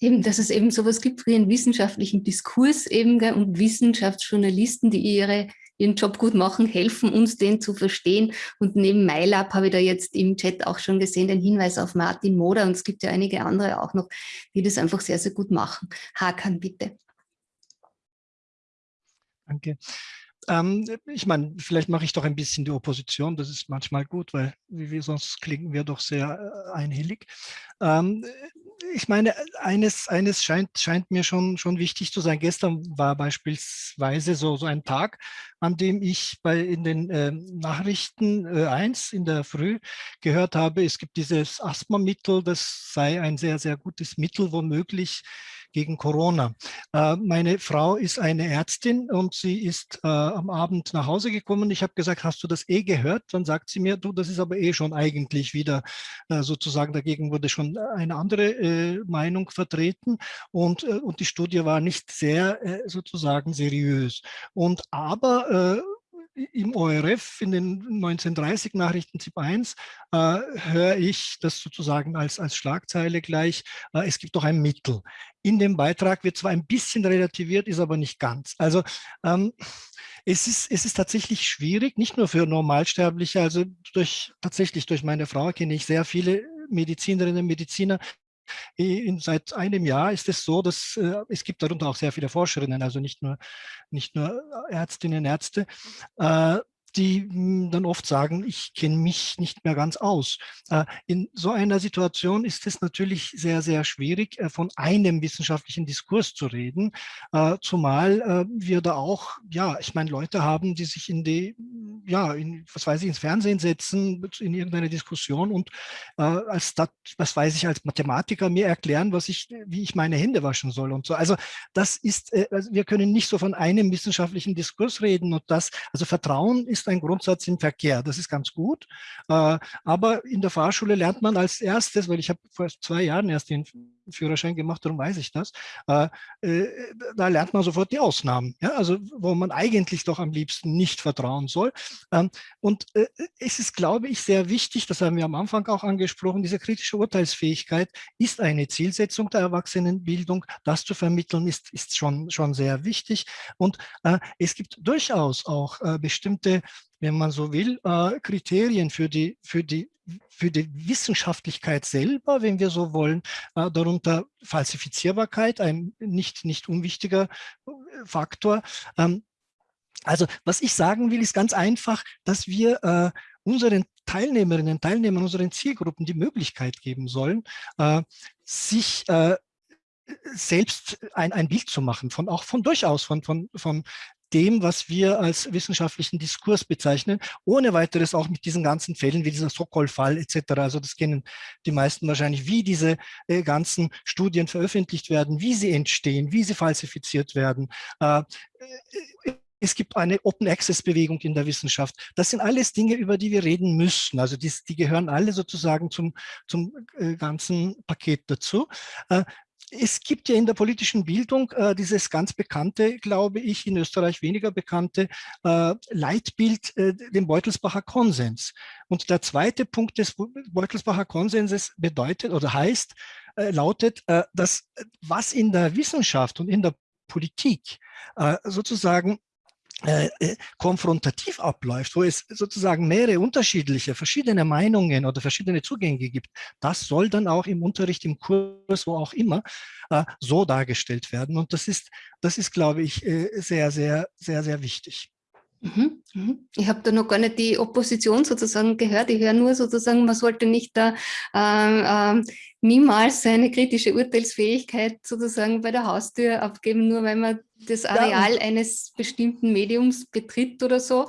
Speaker 1: Eben, dass es eben sowas gibt wie einen wissenschaftlichen Diskurs eben und Wissenschaftsjournalisten, die ihre ihren Job gut machen, helfen uns, den zu verstehen. Und neben MyLab habe ich da jetzt im Chat auch schon gesehen, den Hinweis auf Martin Moder und es gibt ja einige andere auch noch, die das einfach sehr, sehr gut machen. Hakan, bitte.
Speaker 2: Danke. Ähm, ich meine, vielleicht mache ich doch ein bisschen die Opposition, das ist manchmal gut, weil wie wir sonst klingen wir doch sehr äh, einhellig. Ähm, ich meine, eines, eines scheint, scheint mir schon, schon wichtig zu sein. Gestern war beispielsweise so, so ein Tag, an dem ich bei in den äh, Nachrichten äh, 1 in der Früh gehört habe, es gibt dieses Asthmamittel, das sei ein sehr, sehr gutes Mittel, womöglich gegen Corona. Äh, meine Frau ist eine Ärztin und sie ist äh, am Abend nach Hause gekommen. Ich habe gesagt, hast du das eh gehört? Dann sagt sie mir, du, das ist aber eh schon eigentlich wieder äh, sozusagen, dagegen wurde schon eine andere Meinung vertreten und, und die Studie war nicht sehr sozusagen seriös. Und aber im ORF in den 1930 Nachrichten ZIP 1 äh, höre ich das sozusagen als, als Schlagzeile gleich, äh, es gibt doch ein Mittel. In dem Beitrag wird zwar ein bisschen relativiert, ist aber nicht ganz. Also ähm, es, ist, es ist tatsächlich schwierig, nicht nur für Normalsterbliche, also durch, tatsächlich durch meine Frau kenne ich sehr viele Medizinerinnen und Mediziner, in, seit einem Jahr ist es so, dass äh, es gibt darunter auch sehr viele Forscherinnen, also nicht nur, nicht nur Ärztinnen und Ärzte, äh, die hm, dann oft sagen, ich kenne mich nicht mehr ganz aus. Äh, in so einer Situation ist es natürlich sehr, sehr schwierig, äh, von einem wissenschaftlichen Diskurs zu reden, äh, zumal wir da auch, ja, ich meine, Leute haben, die sich in die, ja, in, was weiß ich, ins Fernsehen setzen, in irgendeine Diskussion und als, das, was weiß ich, als Mathematiker mir erklären, was ich, wie ich meine Hände waschen soll und so. Also das ist, also wir können nicht so von einem wissenschaftlichen Diskurs reden und das, also Vertrauen ist ein Grundsatz im Verkehr. Das ist ganz gut. Äh, aber in der Fahrschule lernt man als erstes, weil ich habe vor zwei Jahren erst den Führerschein gemacht, darum weiß ich das, äh, äh, da lernt man sofort die Ausnahmen. Ja? Also wo man eigentlich doch am liebsten nicht vertrauen soll. Ähm, und es ist, glaube ich, sehr wichtig, das haben wir am Anfang auch angesprochen, diese kritische Urteilsfähigkeit ist eine Zielsetzung der Erwachsenenbildung. Das zu vermitteln ist, ist schon, schon sehr wichtig. Und es gibt durchaus auch bestimmte wenn man so will, äh, Kriterien für die, für, die, für die Wissenschaftlichkeit selber, wenn wir so wollen, äh, darunter Falsifizierbarkeit, ein nicht, nicht unwichtiger äh, Faktor. Ähm, also was ich sagen will, ist ganz einfach, dass wir äh, unseren Teilnehmerinnen und Teilnehmern, unseren Zielgruppen die Möglichkeit geben sollen, äh, sich äh, selbst ein, ein Bild zu machen, von auch von durchaus von, von, von dem, was wir als wissenschaftlichen Diskurs bezeichnen, ohne weiteres auch mit diesen ganzen Fällen wie dieser Sokol-Fall etc. Also das kennen die meisten wahrscheinlich, wie diese äh, ganzen Studien veröffentlicht werden, wie sie entstehen, wie sie falsifiziert werden. Äh, äh es gibt eine Open-Access-Bewegung in der Wissenschaft. Das sind alles Dinge, über die wir reden müssen. Also die, die gehören alle sozusagen zum, zum äh, ganzen Paket dazu. Äh, es gibt ja in der politischen Bildung äh, dieses ganz bekannte, glaube ich, in Österreich weniger bekannte äh, Leitbild, äh, den Beutelsbacher Konsens. Und der zweite Punkt des Beutelsbacher Konsenses bedeutet oder heißt, äh, lautet, äh, dass äh, was in der Wissenschaft und in der Politik sozusagen äh, äh, konfrontativ abläuft, wo es sozusagen mehrere unterschiedliche, verschiedene Meinungen oder verschiedene Zugänge gibt, das soll dann auch im Unterricht, im Kurs, wo auch immer, äh, so dargestellt werden. Und das ist, das ist, glaube ich, äh, sehr, sehr, sehr, sehr wichtig.
Speaker 1: Mhm, mhm. Ich habe da noch gar nicht die Opposition sozusagen gehört. Ich höre nur sozusagen, man sollte nicht da äh, äh, niemals seine kritische Urteilsfähigkeit sozusagen bei der Haustür abgeben, nur weil man das Areal ja. eines bestimmten Mediums betritt oder so.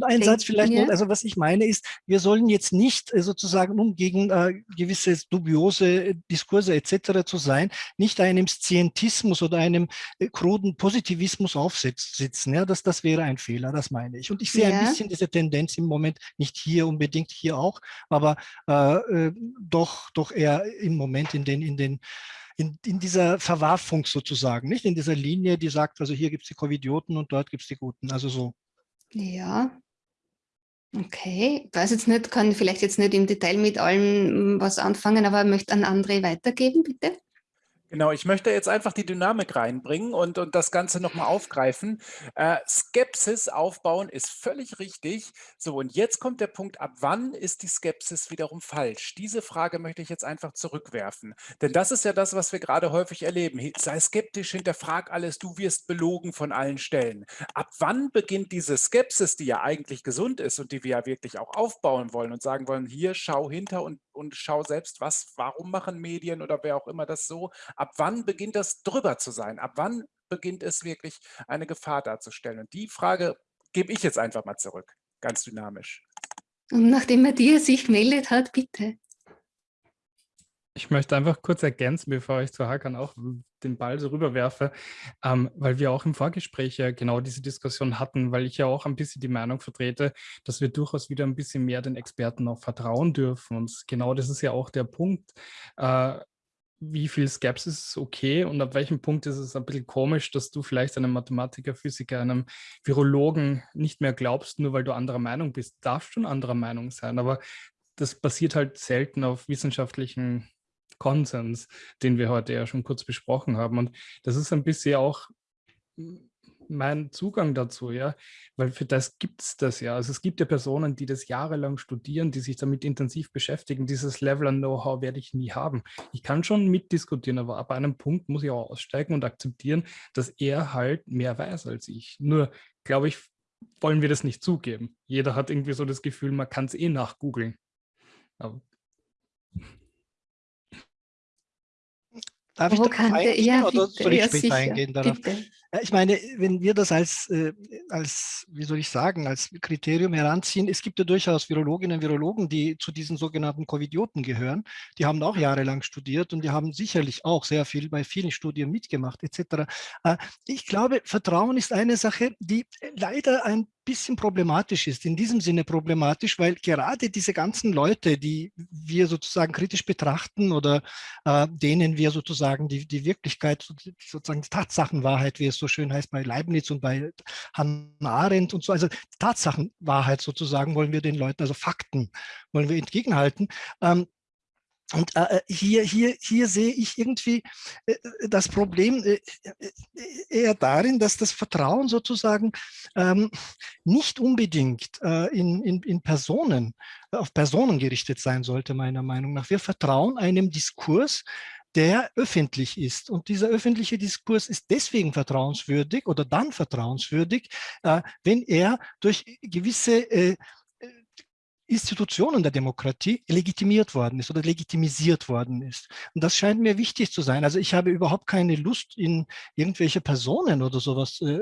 Speaker 2: Ein Satz vielleicht noch, also was ich meine ist, wir sollen jetzt nicht äh, sozusagen, um gegen äh, gewisse dubiose Diskurse etc. zu sein, nicht einem Scientismus oder einem äh, kruden Positivismus aufsitzen. Ja, das, das wäre ein Fehler, das meine ich. Und ich sehe ja. ein bisschen diese Tendenz im Moment, nicht hier unbedingt, hier auch, aber äh, äh doch, doch eher im Moment in den, in den in, in, dieser Verwarfung sozusagen, nicht in dieser Linie, die sagt, also hier gibt es die Covidioten und dort gibt es die Guten, also so.
Speaker 1: Ja, okay. Ich weiß jetzt nicht, kann vielleicht jetzt nicht im Detail mit allem was anfangen, aber möchte an André weitergeben, bitte.
Speaker 5: Genau, ich möchte jetzt einfach die Dynamik reinbringen und, und das Ganze nochmal aufgreifen. Äh, Skepsis aufbauen ist völlig richtig. So, und jetzt kommt der Punkt, ab wann ist die Skepsis wiederum falsch? Diese Frage möchte ich jetzt einfach zurückwerfen. Denn das ist ja das, was wir gerade häufig erleben. Sei skeptisch, hinterfrag alles, du wirst belogen von allen Stellen. Ab wann beginnt diese Skepsis, die ja eigentlich gesund ist und die wir ja wirklich auch aufbauen wollen und sagen wollen, hier schau hinter und, und schau selbst, was, warum machen Medien oder wer auch immer das so, Ab wann beginnt das drüber zu sein? Ab wann beginnt es wirklich eine Gefahr darzustellen? Und die Frage gebe ich jetzt einfach mal zurück, ganz dynamisch.
Speaker 1: Und nachdem Matthias sich meldet hat, bitte.
Speaker 3: Ich möchte einfach kurz ergänzen, bevor ich zu Hakan auch den Ball so rüberwerfe, ähm, weil wir auch im Vorgespräch ja genau diese Diskussion hatten, weil ich ja auch ein bisschen die Meinung vertrete, dass wir durchaus wieder ein bisschen mehr den Experten auch vertrauen dürfen. Und genau das ist ja auch der Punkt. Äh, wie viel Skepsis ist okay und ab welchem Punkt ist es ein bisschen komisch, dass du vielleicht einem Mathematiker, Physiker, einem Virologen nicht mehr glaubst, nur weil du anderer Meinung bist. Darfst schon anderer Meinung sein, aber das basiert halt selten auf wissenschaftlichen Konsens, den wir heute ja schon kurz besprochen haben. Und das ist ein bisschen auch mein Zugang dazu, ja, weil für das gibt es das ja. Also es gibt ja Personen, die das jahrelang studieren, die sich damit intensiv beschäftigen. Dieses Level an Know-how werde ich nie haben. Ich kann schon mitdiskutieren, aber ab einem Punkt muss ich auch aussteigen und akzeptieren, dass er halt mehr weiß als ich. Nur, glaube ich, wollen wir das nicht zugeben. Jeder hat irgendwie so das Gefühl, man kann es eh nachgoogeln.
Speaker 2: Darf ich darauf
Speaker 1: kann der-
Speaker 2: eingehen
Speaker 1: ja,
Speaker 2: oder soll ich
Speaker 1: ja,
Speaker 2: später
Speaker 1: sicher,
Speaker 2: eingehen darauf?
Speaker 1: bitte.
Speaker 2: Ich meine, wenn wir das als, äh, als, wie soll ich sagen, als Kriterium heranziehen, es gibt ja durchaus Virologinnen und Virologen, die zu diesen sogenannten Covidioten gehören. Die haben auch jahrelang studiert und die haben sicherlich auch sehr viel bei vielen Studien mitgemacht etc. Äh, Ich glaube, Vertrauen ist eine Sache, die leider ein bisschen problematisch ist. In diesem Sinne problematisch, weil gerade diese ganzen Leute, die wir sozusagen kritisch betrachten oder äh, denen wir sozusagen die, die Wirklichkeit, sozusagen die Tatsachenwahrheit, wie es so schön heißt bei Leibniz und bei Hannah Arendt und so, also Tatsachenwahrheit sozusagen wollen wir den Leuten, also Fakten wollen wir entgegenhalten. Ähm, und äh, hier, hier, hier sehe ich irgendwie äh, das Problem äh, eher darin, dass das Vertrauen sozusagen ähm, nicht unbedingt äh, in, in, in Personen, auf Personen gerichtet sein sollte, meiner Meinung nach. Wir vertrauen einem Diskurs, der öffentlich ist. Und dieser öffentliche Diskurs ist deswegen vertrauenswürdig oder dann vertrauenswürdig, äh, wenn er durch gewisse äh, Institutionen der Demokratie legitimiert worden ist oder legitimisiert worden ist. Und das scheint mir wichtig zu sein. Also ich habe überhaupt keine Lust, in irgendwelche Personen oder sowas, äh,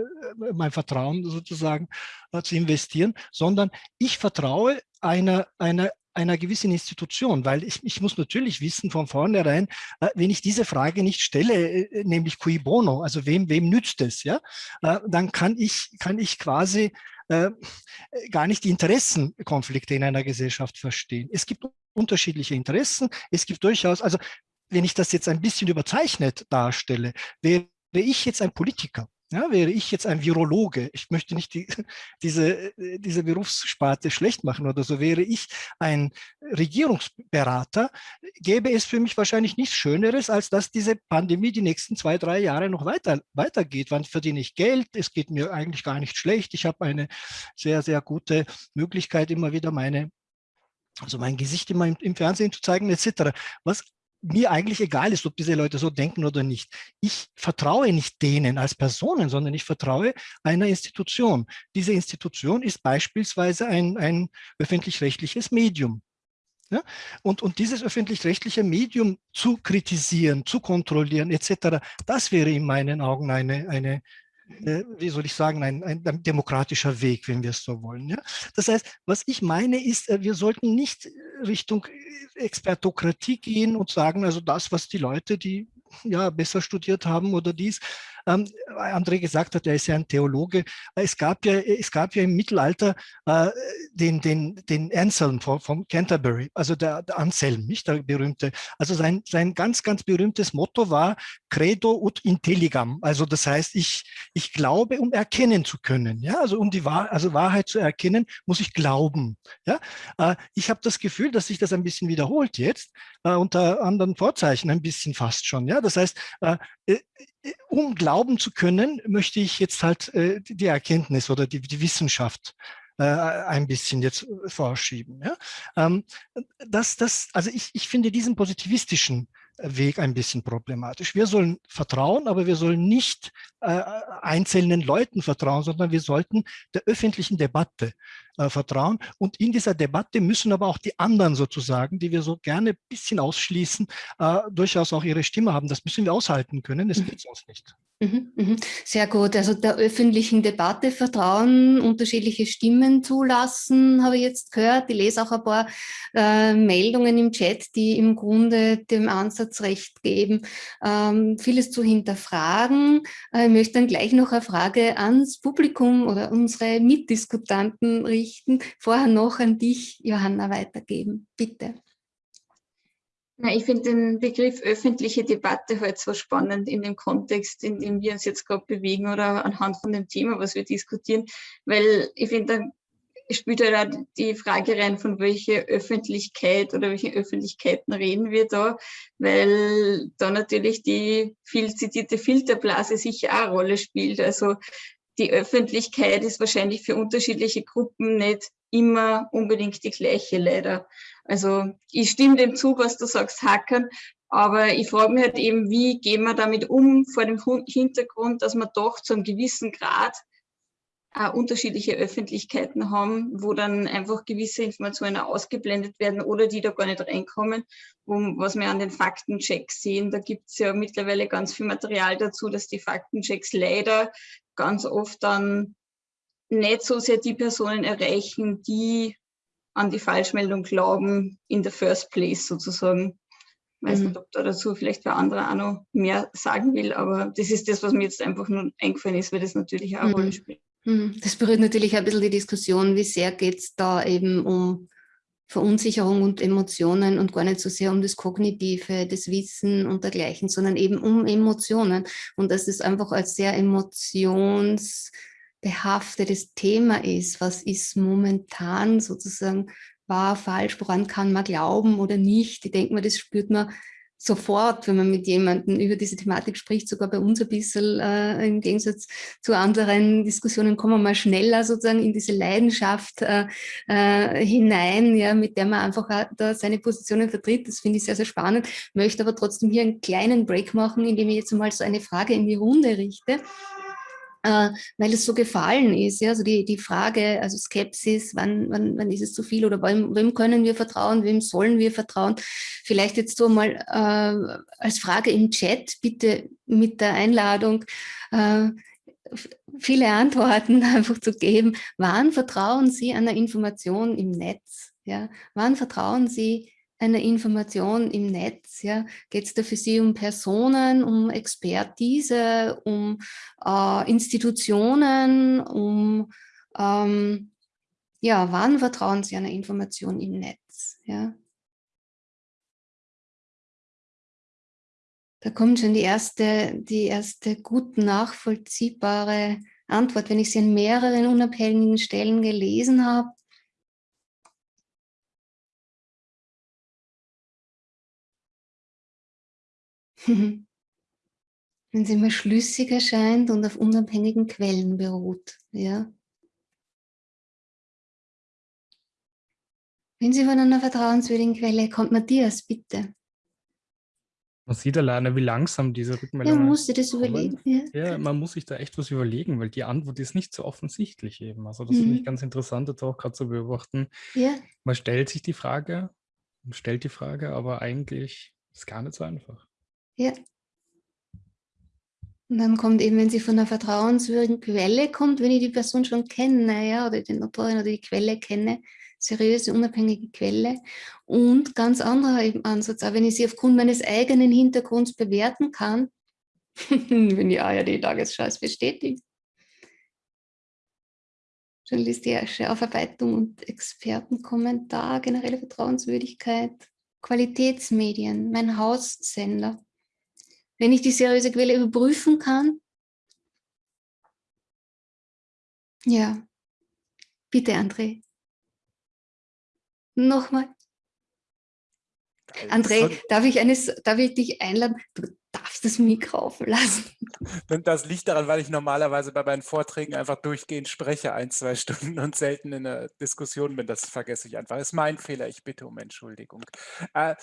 Speaker 2: mein Vertrauen sozusagen äh, zu investieren, sondern ich vertraue einer, einer einer gewissen Institution, weil ich, ich muss natürlich wissen von vornherein, äh, wenn ich diese Frage nicht stelle, äh, nämlich cui bono, also wem, wem nützt es, ja, äh, dann kann ich, kann ich quasi äh, gar nicht die Interessenkonflikte in einer Gesellschaft verstehen. Es gibt unterschiedliche Interessen, es gibt durchaus, also wenn ich das jetzt ein bisschen überzeichnet darstelle, wäre ich jetzt ein Politiker, ja, wäre ich jetzt ein Virologe, ich möchte nicht die, diese, diese Berufssparte schlecht machen oder so, wäre ich ein Regierungsberater, gäbe es für mich wahrscheinlich nichts Schöneres, als dass diese Pandemie die nächsten zwei, drei Jahre noch weiter, weitergeht. Wann verdiene ich Geld? Es geht mir eigentlich gar nicht schlecht. Ich habe eine sehr, sehr gute Möglichkeit, immer wieder meine also mein Gesicht immer im, im Fernsehen zu zeigen, etc. Was mir eigentlich egal ist, ob diese Leute so denken oder nicht. Ich vertraue nicht denen als Personen, sondern ich vertraue einer Institution. Diese Institution ist beispielsweise ein, ein öffentlich-rechtliches Medium. Ja? Und, und dieses öffentlich-rechtliche Medium zu kritisieren, zu kontrollieren etc., das wäre in meinen Augen eine, eine äh, wie soll ich sagen, ein, ein, demokratischer Weg, wenn wir es so wollen. Ja? Das heißt, was ich meine ist, äh, wir sollten nicht Richtung äh, Expertokratie gehen und sagen, also das, was die Leute, die ja besser studiert haben oder dies, ähm, André gesagt hat, er ist ja ein Theologe. Es gab ja, es gab ja im Mittelalter äh, den, den, den Anselm von, von Canterbury, also der, der, Anselm, nicht der berühmte. Also sein, sein ganz, ganz berühmtes Motto war Credo ut intelligam. Also das heißt, ich, ich glaube, um erkennen zu können. Ja, also um die Wahr, also Wahrheit zu erkennen, muss ich glauben. Ja, äh, ich habe das Gefühl, dass sich das ein bisschen wiederholt jetzt, äh, unter anderen Vorzeichen ein bisschen fast schon. Ja, das heißt, äh, äh um glauben zu können, möchte ich jetzt halt äh, die Erkenntnis oder die, die Wissenschaft äh, ein bisschen jetzt vorschieben. Ja? Ähm, das, das, also ich, ich finde diesen positivistischen Weg ein bisschen problematisch. Wir sollen vertrauen, aber wir sollen nicht äh, einzelnen Leuten vertrauen, sondern wir sollten der öffentlichen Debatte äh, vertrauen. Und in dieser Debatte müssen aber auch die anderen sozusagen, die wir so gerne ein bisschen ausschließen, äh, durchaus auch ihre Stimme haben. Das müssen wir aushalten können. Das geht sonst nicht.
Speaker 1: Mhm, mhm. Sehr gut. Also der öffentlichen Debatte vertrauen, unterschiedliche Stimmen zulassen, habe ich jetzt gehört. Ich lese auch ein paar äh, Meldungen im Chat, die im Grunde dem Ansatz recht geben, ähm, vieles zu hinterfragen. Äh, ich möchte dann gleich noch eine Frage ans Publikum oder unsere Mitdiskutanten richten. Vorher noch an dich, Johanna, weitergeben. Bitte.
Speaker 4: Ja, ich finde den Begriff öffentliche Debatte halt so spannend in dem Kontext, in dem wir uns jetzt gerade bewegen oder anhand von dem Thema, was wir diskutieren, weil ich finde, da spielt halt auch die Frage rein, von welcher Öffentlichkeit oder welchen Öffentlichkeiten reden wir da, weil da natürlich die viel zitierte Filterblase sicher auch eine Rolle spielt. Also die Öffentlichkeit ist wahrscheinlich für unterschiedliche Gruppen nicht immer unbedingt die gleiche, leider. Also ich stimme dem zu, was du sagst, Hackern, aber ich frage mich halt eben, wie gehen wir damit um vor dem Hintergrund, dass wir doch zu einem gewissen Grad äh, unterschiedliche Öffentlichkeiten haben, wo dann einfach gewisse Informationen ausgeblendet werden oder die da gar nicht reinkommen, wo, was wir an den Faktenchecks sehen. Da gibt es ja mittlerweile ganz viel Material dazu, dass die Faktenchecks leider ganz oft dann nicht so sehr die Personen erreichen, die an die Falschmeldung glauben in the first place sozusagen. Ich weiß mhm. nicht, ob da dazu vielleicht wer andere auch noch mehr sagen will, aber das ist das, was mir jetzt einfach nur eingefallen ist, weil das natürlich auch eine mhm. Rolle spielt.
Speaker 1: Mhm. Das berührt natürlich ein bisschen die Diskussion, wie sehr geht es da eben um Verunsicherung und Emotionen und gar nicht so sehr um das Kognitive, das Wissen und dergleichen, sondern eben um Emotionen. Und dass es einfach als sehr emotionsbehaftetes Thema ist. Was ist momentan sozusagen wahr, falsch, woran kann man glauben oder nicht? Ich denke mal, das spürt man sofort, wenn man mit jemandem über diese Thematik spricht, sogar bei uns ein bisschen äh, im Gegensatz zu anderen Diskussionen, kommen wir mal schneller sozusagen in diese Leidenschaft äh, äh, hinein, ja, mit der man einfach da seine Positionen vertritt. Das finde ich sehr, sehr spannend. Möchte aber trotzdem hier einen kleinen Break machen, indem ich jetzt mal so eine Frage in die Runde richte äh, weil es so gefallen ist. Ja? Also die, die Frage, also Skepsis, wann, wann, wann ist es zu viel oder wem, wem können wir vertrauen, wem sollen wir vertrauen? Vielleicht jetzt so mal äh, als Frage im Chat, bitte mit der Einladung, äh, viele Antworten einfach zu geben. Wann vertrauen Sie einer Information im Netz? Ja? Wann vertrauen Sie einer Information im Netz? Ja? Geht es da für Sie um Personen, um Expertise, um äh, Institutionen, um, ähm, ja, wann vertrauen Sie einer Information im Netz? Ja? Da kommt schon die erste, die erste gut nachvollziehbare Antwort, wenn ich sie an mehreren unabhängigen Stellen gelesen habe, Wenn sie immer schlüssig erscheint und auf unabhängigen Quellen beruht. Ja? Wenn Sie von einer vertrauenswürdigen Quelle kommt, Matthias, bitte.
Speaker 3: Man sieht alleine, wie langsam diese Rückmeldung
Speaker 1: Ja, man muss sich das überlegen.
Speaker 3: Ja. ja. man muss sich da echt was überlegen, weil die Antwort ist nicht so offensichtlich eben. Also das mhm. finde ich ganz interessant, jetzt auch gerade zu beobachten. Ja. Man stellt sich die Frage, man stellt die Frage, aber eigentlich ist es gar nicht so einfach.
Speaker 1: Ja. Und dann kommt eben, wenn sie von einer vertrauenswürdigen Quelle kommt, wenn ich die Person schon kenne, ja, oder den Autorin oder die Quelle kenne, seriöse, unabhängige Quelle. Und ganz anderer eben Ansatz, auch wenn ich sie aufgrund meines eigenen Hintergrunds bewerten kann, wenn die ARD-Tagesschau es bestätigt. Journalistische Aufarbeitung und Expertenkommentar, generelle Vertrauenswürdigkeit, Qualitätsmedien, mein Haussender. Wenn ich die seriöse Quelle überprüfen kann, ja, bitte André. Nochmal. André, darf ich, eines, darf ich dich einladen? Du darfst das Mikro offen lassen.
Speaker 5: Das liegt daran, weil ich normalerweise bei meinen Vorträgen einfach durchgehend spreche, ein, zwei Stunden und selten in einer Diskussion bin. Das vergesse ich einfach. Das ist mein Fehler. Ich bitte um Entschuldigung. Äh,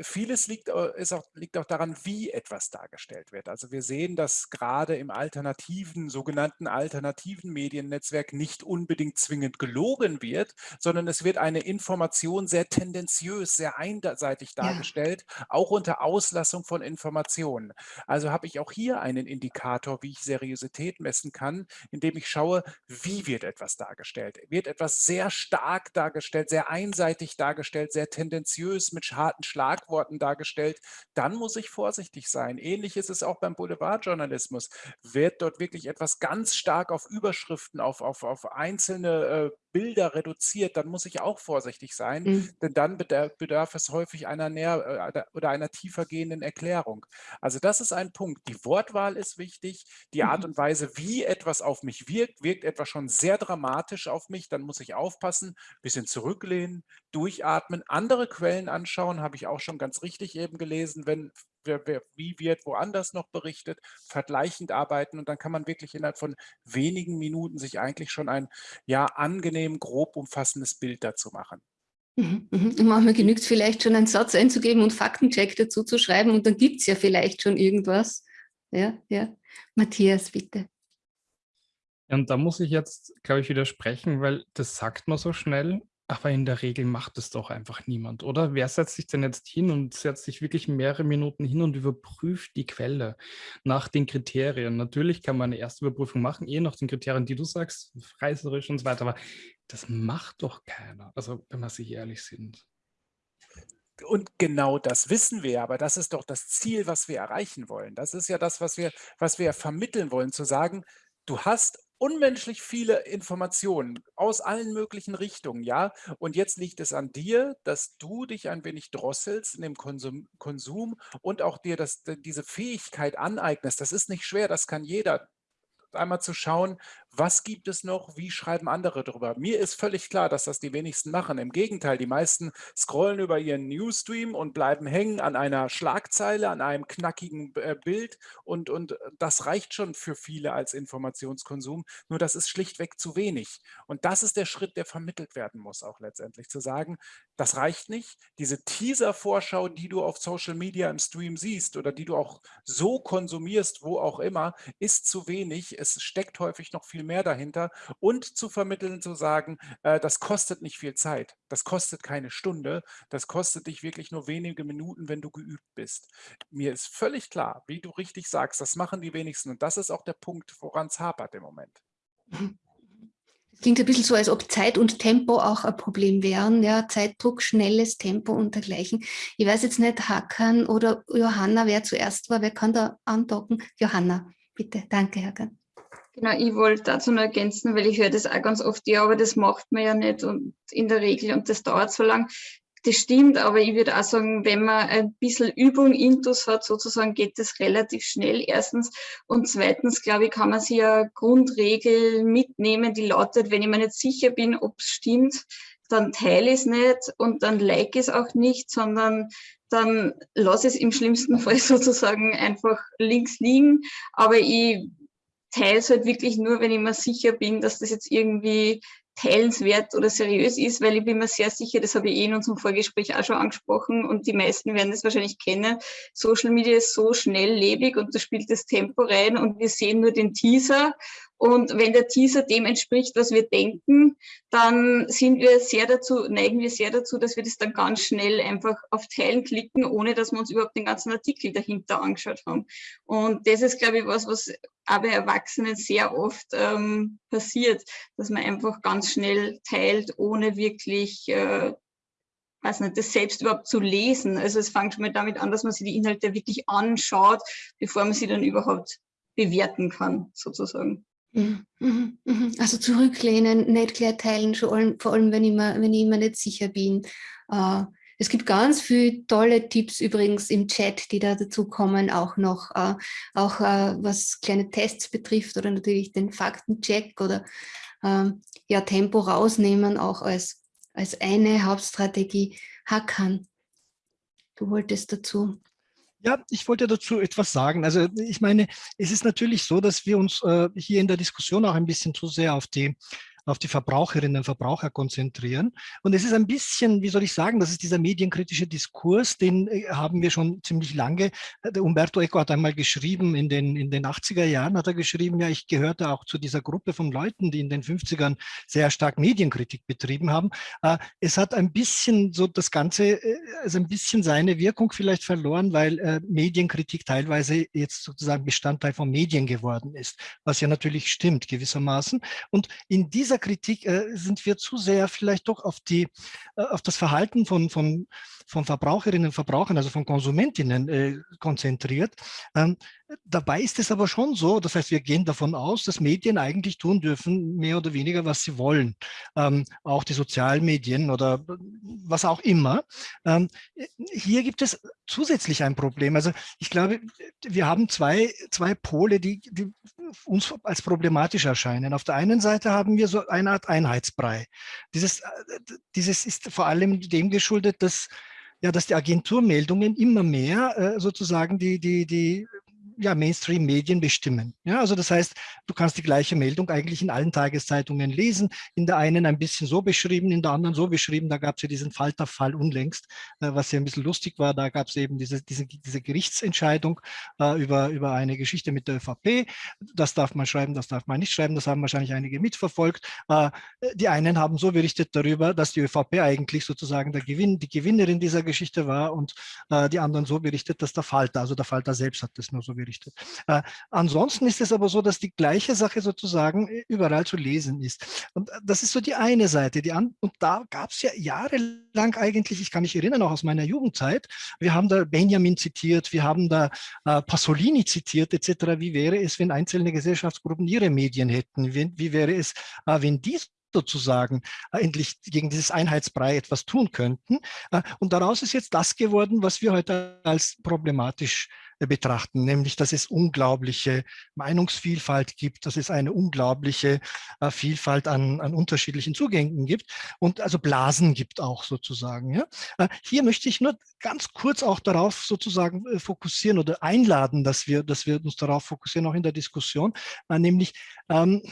Speaker 5: vieles liegt, ist auch, liegt auch daran, wie etwas dargestellt wird. Also wir sehen, dass gerade im alternativen, sogenannten alternativen Mediennetzwerk nicht unbedingt zwingend gelogen wird, sondern es wird eine Information sehr tendenziös, sehr einseitig dargestellt, ja. auch unter Auslassung von Informationen. Informationen. Also habe ich auch hier einen Indikator, wie ich Seriosität messen kann, indem ich schaue, wie wird etwas dargestellt. Wird etwas sehr stark dargestellt, sehr einseitig dargestellt, sehr tendenziös mit harten Schlagworten dargestellt, dann muss ich vorsichtig sein. Ähnlich ist es auch beim Boulevardjournalismus. Wird dort wirklich etwas ganz stark auf Überschriften, auf, auf, auf einzelne äh, Bilder reduziert, dann muss ich auch vorsichtig sein, mhm. denn dann bedarf, bedarf, es häufig einer näher äh, oder einer tiefer gehenden Erklärung. Also das ist ein Punkt. Die Wortwahl ist wichtig, die Art mhm. und Weise, wie etwas auf mich wirkt, wirkt etwas schon sehr dramatisch auf mich, dann muss ich aufpassen, bisschen zurücklehnen, durchatmen, andere Quellen anschauen, habe ich auch schon ganz richtig eben gelesen, wenn wer, wer, wie wird woanders noch berichtet, vergleichend arbeiten und dann kann man wirklich innerhalb von wenigen Minuten sich eigentlich schon ein ja angenehm grob umfassendes Bild dazu machen.
Speaker 1: Mhm, mhm. manchmal genügt es vielleicht schon einen Satz einzugeben und Faktencheck dazu zu schreiben und dann gibt es ja vielleicht schon irgendwas. Ja, ja. Matthias, bitte.
Speaker 3: Und da muss ich jetzt, glaube ich, widersprechen, weil das sagt man so schnell, aber in der Regel macht es doch einfach niemand, oder? Wer setzt sich denn jetzt hin und setzt sich wirklich mehrere Minuten hin und überprüft die Quelle nach den Kriterien? Natürlich kann man eine erste Überprüfung machen, eh nach den Kriterien, die du sagst, reißerisch und so weiter, aber das macht doch keiner, also wenn wir sich ehrlich sind.
Speaker 5: Und genau das wissen wir, aber das ist doch das Ziel, was wir erreichen wollen. Das ist ja das, was wir, was wir vermitteln wollen, zu sagen, du hast unmenschlich viele Informationen aus allen möglichen Richtungen, ja. Und jetzt liegt es an dir, dass du dich ein wenig drosselst in dem Konsum, Konsum und auch dir das, diese Fähigkeit aneignest. Das ist nicht schwer, das kann jeder einmal zu schauen, was gibt es noch, wie schreiben andere darüber. Mir ist völlig klar, dass das die wenigsten machen. Im Gegenteil, die meisten scrollen über ihren Newsstream und bleiben hängen an einer Schlagzeile, an einem knackigen äh, Bild und, und das reicht schon für viele als Informationskonsum. Nur das ist schlichtweg zu wenig. Und das ist der Schritt, der vermittelt werden muss, auch letztendlich zu sagen, das reicht nicht. Diese Teaser-Vorschau, die du auf Social Media im Stream siehst oder die du auch so konsumierst, wo auch immer, ist zu wenig. Es steckt häufig noch viel mehr dahinter und zu vermitteln, zu sagen, äh, das kostet nicht viel Zeit, das kostet keine Stunde, das kostet dich wirklich nur wenige Minuten, wenn du geübt bist. Mir ist völlig klar, wie du richtig sagst, das machen die wenigsten und das ist auch der Punkt, woran es hapert im Moment.
Speaker 1: Klingt ein bisschen so, als ob Zeit und Tempo auch ein Problem wären. Ja, Zeitdruck, schnelles Tempo und dergleichen. Ich weiß jetzt nicht, Hakan oder Johanna, wer zuerst war, wer kann da andocken? Johanna, bitte. Danke, Hakan.
Speaker 4: Genau, ich wollte dazu noch ergänzen, weil ich höre das auch ganz oft, ja, aber das macht man ja nicht und in der Regel und das dauert so lang. Das stimmt, aber ich würde auch sagen, wenn man ein bisschen Übung intus hat, sozusagen, geht das relativ schnell, erstens. Und zweitens, glaube ich, kann man sich eine Grundregel mitnehmen, die lautet, wenn ich mir nicht sicher bin, ob es stimmt, dann teile ich es nicht und dann like es auch nicht, sondern dann lasse es im schlimmsten Fall sozusagen einfach links liegen. Aber ich teile es halt wirklich nur, wenn ich mir sicher bin, dass das jetzt irgendwie teilenswert oder seriös ist, weil ich bin mir sehr sicher, das habe ich eh in unserem Vorgespräch auch schon angesprochen und die meisten werden das wahrscheinlich kennen, Social Media ist so schnelllebig und da spielt das Tempo rein und wir sehen nur den Teaser und wenn der Teaser dem entspricht, was wir denken, dann sind wir sehr dazu, neigen wir sehr dazu, dass wir das dann ganz schnell einfach auf Teilen klicken, ohne dass wir uns überhaupt den ganzen Artikel dahinter angeschaut haben. Und das ist, glaube ich, was, was bei Erwachsenen sehr oft ähm, passiert, dass man einfach ganz schnell teilt, ohne wirklich äh, weiß nicht, das selbst überhaupt zu lesen. Also es fängt schon mal damit an, dass man sich die Inhalte wirklich anschaut, bevor man sie dann überhaupt bewerten kann, sozusagen.
Speaker 1: Mhm, mhm, mhm. Also zurücklehnen, nicht gleich teilen, vor allem, vor allem wenn, ich mir, wenn ich mir nicht sicher bin. Äh, es gibt ganz viele tolle Tipps übrigens im Chat, die da dazu kommen, auch noch, äh, auch äh, was kleine Tests betrifft oder natürlich den Faktencheck oder ähm, ja, Tempo rausnehmen, auch als, als eine Hauptstrategie. Hakan, du wolltest dazu.
Speaker 2: Ja, ich wollte dazu etwas sagen. Also ich meine, es ist natürlich so, dass wir uns äh, hier in der Diskussion auch ein bisschen zu sehr auf die auf die Verbraucherinnen und Verbraucher konzentrieren. Und es ist ein bisschen, wie soll ich sagen, das ist dieser medienkritische Diskurs, den äh, haben wir schon ziemlich lange. Der Umberto Eco hat einmal geschrieben, in den, in den 80er Jahren hat er geschrieben, ja, ich gehörte auch zu dieser Gruppe von Leuten, die in den 50ern sehr stark Medienkritik betrieben haben. Äh, es hat ein bisschen so das Ganze, also ein bisschen seine Wirkung vielleicht verloren, weil Medienkritik teilweise jetzt sozusagen Bestandteil von Medien geworden ist, was ja natürlich stimmt gewissermaßen. Und in dieser Kritik äh, sind wir zu sehr vielleicht doch auf, die, äh, auf das Verhalten von, von, von Verbraucherinnen und Verbrauchern, also von Konsumentinnen äh, konzentriert. Ähm, dabei ist es aber schon so, das heißt, wir gehen davon aus, dass Medien eigentlich tun dürfen, mehr oder weniger, was sie wollen. Ähm, auch die Sozialmedien oder was auch immer. Ähm, hier gibt es zusätzlich ein Problem. Also ich glaube, wir haben zwei, zwei Pole, die, die uns als problematisch erscheinen. Auf der einen Seite haben wir so eine Art Einheitsbrei. Dieses, äh, dieses ist vor allem dem geschuldet, dass ja, dass die Agenturmeldungen immer mehr äh, sozusagen die, die, die ja, Mainstream-Medien bestimmen. Ja, also das heißt, du kannst die gleiche Meldung eigentlich in allen Tageszeitungen lesen, in der einen ein bisschen so beschrieben, in der anderen so beschrieben. Da gab es ja diesen Falterfall unlängst, äh, was ja ein bisschen lustig war. Da gab es eben diese, diese, diese Gerichtsentscheidung äh, über, über eine Geschichte mit der ÖVP. Das darf man schreiben, das darf man nicht schreiben. Das haben wahrscheinlich einige mitverfolgt. Äh, die einen haben so berichtet darüber, dass die ÖVP eigentlich sozusagen der Gewinn, die Gewinnerin dieser Geschichte war und äh, die anderen so berichtet, dass der Falter, also der Falter selbst hat das nur so berichtet. Äh, ansonsten ist es aber so, dass die gleiche Sache sozusagen äh, überall zu lesen ist. Und äh, das ist so die eine Seite. Die und da gab es ja jahrelang eigentlich, ich kann mich erinnern, auch aus meiner Jugendzeit, wir haben da Benjamin zitiert, wir haben da äh, Pasolini zitiert etc. Wie wäre es, wenn einzelne Gesellschaftsgruppen ihre Medien hätten? Wie, wie wäre es, äh, wenn die sozusagen äh, endlich gegen dieses Einheitsbrei etwas tun könnten. Äh, und daraus ist jetzt das geworden, was wir heute als problematisch betrachten, nämlich dass es unglaubliche Meinungsvielfalt gibt, dass es eine unglaubliche äh, Vielfalt an, an unterschiedlichen Zugängen gibt und also Blasen gibt auch sozusagen. Ja? Äh, hier möchte ich nur ganz kurz auch darauf sozusagen äh, fokussieren oder einladen, dass wir, dass wir uns darauf fokussieren, auch in der Diskussion, äh, nämlich ähm,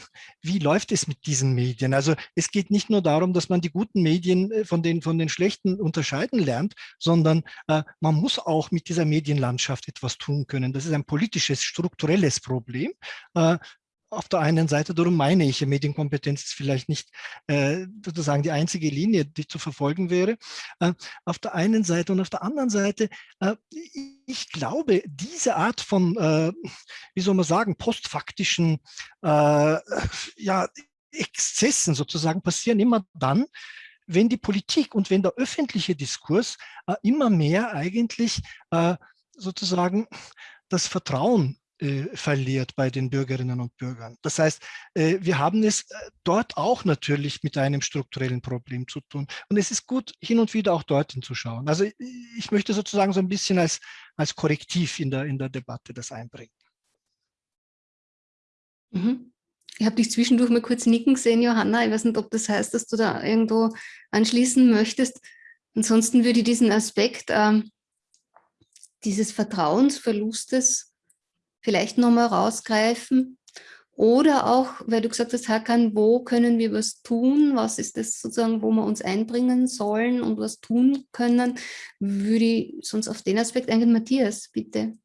Speaker 2: wie läuft es mit diesen Medien? Also es geht nicht nur darum, dass man die guten Medien äh, von den, von den schlechten unterscheiden lernt, sondern man muss auch mit dieser Medienlandschaft etwas tun können. Das ist ein politisches, strukturelles Problem. Äh, auf der einen Seite, darum meine ich, Medienkompetenz ist vielleicht nicht äh, sozusagen die einzige Linie, die zu verfolgen wäre. Äh, auf der einen Seite und auf der anderen Seite, äh, ich glaube, diese Art von, äh, wie soll man sagen, postfaktischen äh, ja, Exzessen sozusagen passieren immer dann, wenn die Politik und wenn der öffentliche Diskurs immer mehr eigentlich sozusagen das Vertrauen äh, verliert bei den Bürgerinnen und Bürgern. Das heißt, äh, wir haben es äh, dort auch natürlich mit einem strukturellen Problem zu tun. Und es ist gut, hin und wieder auch dorthin zu schauen. Also ich möchte sozusagen so ein bisschen als, als Korrektiv in der, in der Debatte das einbringen.
Speaker 1: Mhm. Ich habe dich zwischendurch mal kurz nicken gesehen, Johanna. Ich weiß nicht, ob das heißt, dass du da irgendwo anschließen möchtest. Ansonsten würde ich diesen Aspekt ähm, dieses Vertrauensverlustes vielleicht nochmal rausgreifen? Oder auch, weil du gesagt hast, Hakan, wo können wir was tun? Was ist das sozusagen, wo wir uns einbringen sollen und was tun können? Würde ich sonst auf den Aspekt eingehen. Matthias, bitte.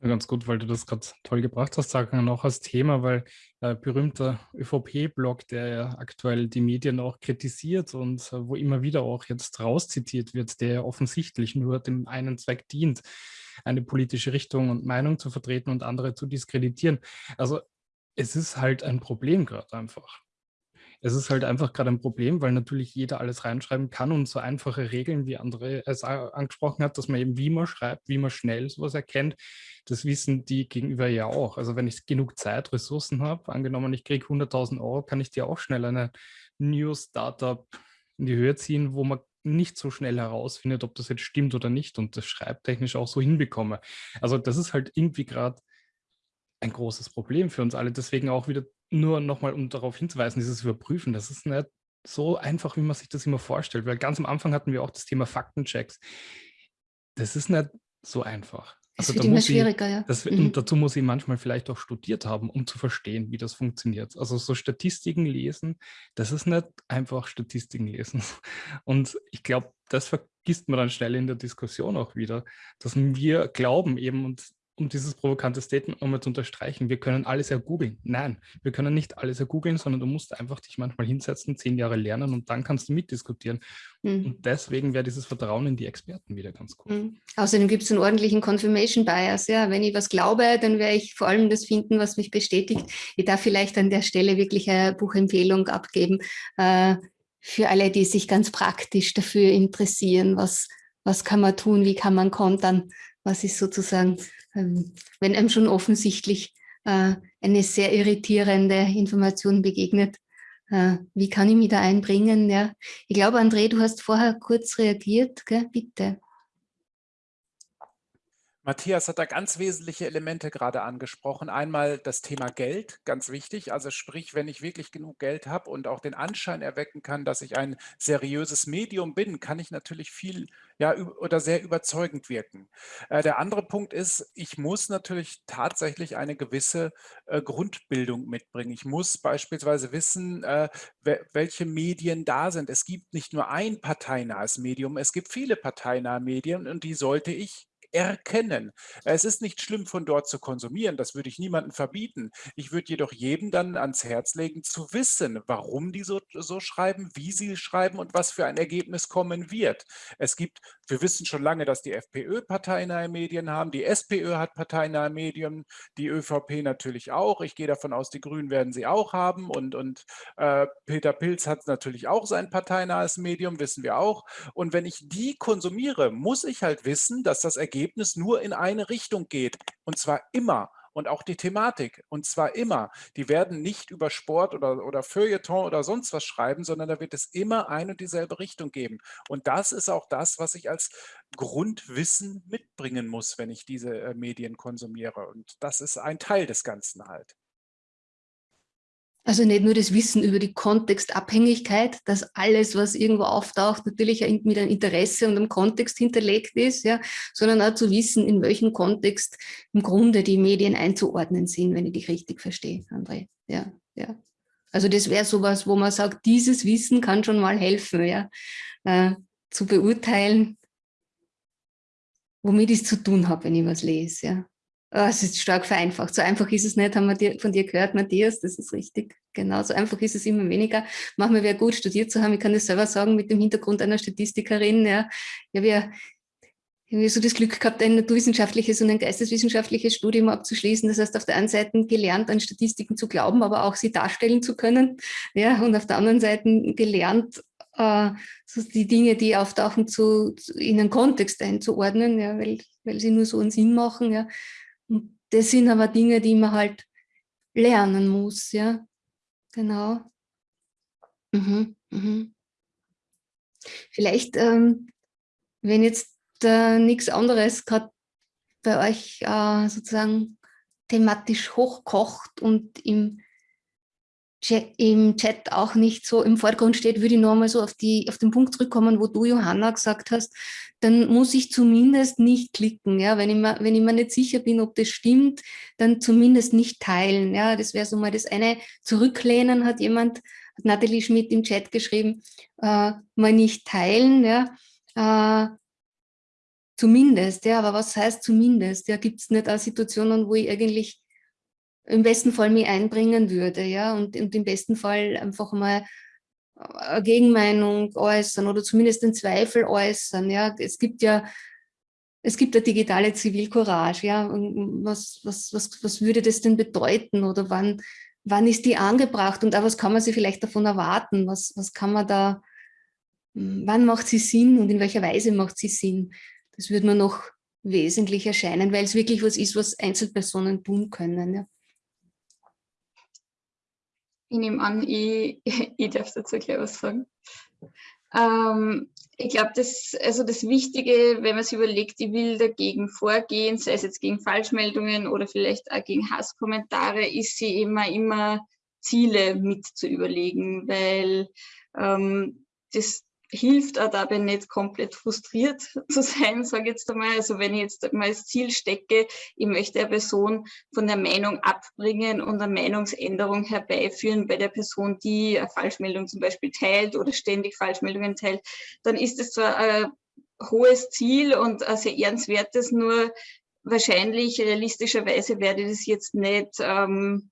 Speaker 3: Ganz gut, weil du das gerade toll gebracht hast, sagen noch als Thema, weil äh, berühmter ÖVP-Blog, der ja aktuell die Medien auch kritisiert und äh, wo immer wieder auch jetzt rauszitiert wird, der ja offensichtlich nur dem einen Zweck dient, eine politische Richtung und Meinung zu vertreten und andere zu diskreditieren. Also es ist halt ein Problem gerade einfach. Es ist halt einfach gerade ein Problem, weil natürlich jeder alles reinschreiben kann und so einfache Regeln, wie André es angesprochen hat, dass man eben wie man schreibt, wie man schnell sowas erkennt, das wissen die Gegenüber ja auch. Also wenn ich genug Zeit, Ressourcen habe, angenommen ich kriege 100.000 Euro, kann ich dir auch schnell eine News-Startup in die Höhe ziehen, wo man nicht so schnell herausfindet, ob das jetzt stimmt oder nicht und das schreibtechnisch auch so hinbekomme. Also das ist halt irgendwie gerade ein großes Problem für uns alle. Deswegen auch wieder nur nochmal, um darauf hinzuweisen, dieses Überprüfen, das ist nicht so einfach, wie man sich das immer vorstellt, weil ganz am Anfang hatten wir auch das Thema Faktenchecks. Das ist nicht so einfach.
Speaker 1: Also wird immer schwieriger,
Speaker 3: ich,
Speaker 1: ja.
Speaker 3: Das, mhm. dazu muss ich manchmal vielleicht auch studiert haben, um zu verstehen, wie das funktioniert. Also so Statistiken lesen, das ist nicht einfach Statistiken lesen. Und ich glaube, das vergisst man dann schnell in der Diskussion auch wieder, dass wir glauben eben, und um dieses provokante Statement nochmal zu unterstreichen, wir können alles ergoogeln. Nein, wir können nicht alles ergoogeln, sondern du musst einfach dich manchmal hinsetzen, zehn Jahre lernen und dann kannst du mitdiskutieren. Mhm. Und deswegen wäre dieses Vertrauen in die Experten wieder ganz gut.
Speaker 1: Mhm. Außerdem gibt es einen ordentlichen Confirmation Bias. Ja? Wenn ich was glaube, dann werde ich vor allem das finden, was mich bestätigt. Ich darf vielleicht an der Stelle wirklich eine Buchempfehlung abgeben äh, für alle, die sich ganz praktisch dafür interessieren, was, was kann man tun, wie kann man kontern, was ist sozusagen wenn einem schon offensichtlich äh, eine sehr irritierende Information begegnet, äh, wie kann ich mich da einbringen? Ja? Ich glaube, André, du hast vorher kurz reagiert, gell? bitte.
Speaker 5: Matthias hat da ganz wesentliche Elemente gerade angesprochen. Einmal das Thema Geld, ganz wichtig. Also sprich, wenn ich wirklich genug Geld habe und auch den Anschein erwecken kann, dass ich ein seriöses Medium bin, kann ich natürlich viel ja, oder sehr überzeugend wirken. Äh, der andere Punkt ist, ich muss natürlich tatsächlich eine gewisse äh, Grundbildung mitbringen. Ich muss beispielsweise wissen, äh, welche Medien da sind. Es gibt nicht nur ein parteinahes Medium, es gibt viele parteinahe Medien und die sollte ich erkennen. Es ist nicht schlimm, von dort zu konsumieren, das würde ich niemandem verbieten. Ich würde jedoch jedem dann ans Herz legen, zu wissen, warum die so, so schreiben, wie sie schreiben und was für ein Ergebnis kommen wird. Es gibt, wir wissen schon lange, dass die FPÖ parteinahe Medien haben, die SPÖ hat parteinahe Medien, die ÖVP natürlich auch. Ich gehe davon aus, die Grünen werden sie auch haben und, und äh, Peter Pilz hat natürlich auch sein parteinahes Medium, wissen wir auch. Und wenn ich die konsumiere, muss ich halt wissen, dass das Ergebnis Ergebnis nur in eine Richtung geht. Und zwar immer. Und auch die Thematik. Und zwar immer. Die werden nicht über Sport oder, oder Feuilleton oder sonst was schreiben, sondern da wird es immer eine und dieselbe Richtung geben. Und das ist auch das, was ich als Grundwissen mitbringen muss, wenn ich diese äh, Medien konsumiere. Und das ist ein Teil des Ganzen halt.
Speaker 1: Also nicht nur das Wissen über die Kontextabhängigkeit, dass alles, was irgendwo auftaucht, natürlich mit einem Interesse und einem Kontext hinterlegt ist, ja, sondern auch zu wissen, in welchem Kontext im Grunde die Medien einzuordnen sind, wenn ich dich richtig verstehe, André. Ja, ja. Also das wäre sowas, wo man sagt, dieses Wissen kann schon mal helfen, ja, äh, zu beurteilen, womit ich es zu tun habe, wenn ich was lese. Ja. Oh, es ist stark vereinfacht. So einfach ist es nicht, haben wir von dir gehört, Matthias, das ist richtig. Genau, so einfach ist es immer weniger. Machen wir gut, studiert zu haben. Ich kann das selber sagen, mit dem Hintergrund einer Statistikerin. Ja, ja wir haben so das Glück gehabt, ein naturwissenschaftliches und ein geisteswissenschaftliches Studium abzuschließen. Das heißt, auf der einen Seite gelernt, an Statistiken zu glauben, aber auch sie darstellen zu können. Ja, und auf der anderen Seite gelernt, äh, so die Dinge, die auftauchen, zu, in einen Kontext einzuordnen, ja, weil, weil sie nur so einen Sinn machen. Ja. Und das sind aber Dinge, die man halt lernen muss, ja. Genau. Mhm, mhm. Vielleicht, ähm, wenn jetzt äh, nichts anderes gerade bei euch äh, sozusagen thematisch hochkocht und im im Chat auch nicht so im Vordergrund steht, würde ich nochmal so auf, die, auf den Punkt zurückkommen, wo du, Johanna, gesagt hast, dann muss ich zumindest nicht klicken. Ja? Wenn, ich mir, wenn ich mir nicht sicher bin, ob das stimmt, dann zumindest nicht teilen. Ja? Das wäre so mal das eine. Zurücklehnen hat jemand, hat Nathalie Schmidt im Chat geschrieben, äh, mal nicht teilen. Ja? Äh, zumindest, ja, aber was heißt zumindest? Ja, Gibt es nicht auch Situationen, wo ich eigentlich im besten Fall mich einbringen würde, ja, und, und im besten Fall einfach mal Gegenmeinung äußern oder zumindest den Zweifel äußern, ja. Es gibt ja, es gibt ja digitale Zivilcourage, ja. was, was, was, was würde das denn bedeuten oder wann, wann ist die angebracht und auch was kann man sich vielleicht davon erwarten? Was, was kann man da, wann macht sie Sinn und in welcher Weise macht sie Sinn? Das würde mir noch wesentlich erscheinen, weil es wirklich was ist, was Einzelpersonen tun können. Ja.
Speaker 4: Ich nehme an, ich, ich darf dazu gleich was sagen. Ähm, ich glaube, das, also das Wichtige, wenn man sich überlegt, ich will dagegen vorgehen, sei es jetzt gegen Falschmeldungen oder vielleicht auch gegen Hasskommentare, ist sie immer, immer Ziele mit zu überlegen, weil ähm, das hilft auch dabei nicht komplett frustriert zu sein, sage ich jetzt einmal. Also wenn ich jetzt mal als Ziel stecke, ich möchte eine Person von der Meinung abbringen und eine Meinungsänderung herbeiführen bei der Person, die eine Falschmeldung zum Beispiel teilt oder ständig Falschmeldungen teilt, dann ist es zwar ein hohes Ziel und ein sehr ehrenswertes, nur wahrscheinlich realistischerweise werde ich das jetzt nicht ähm,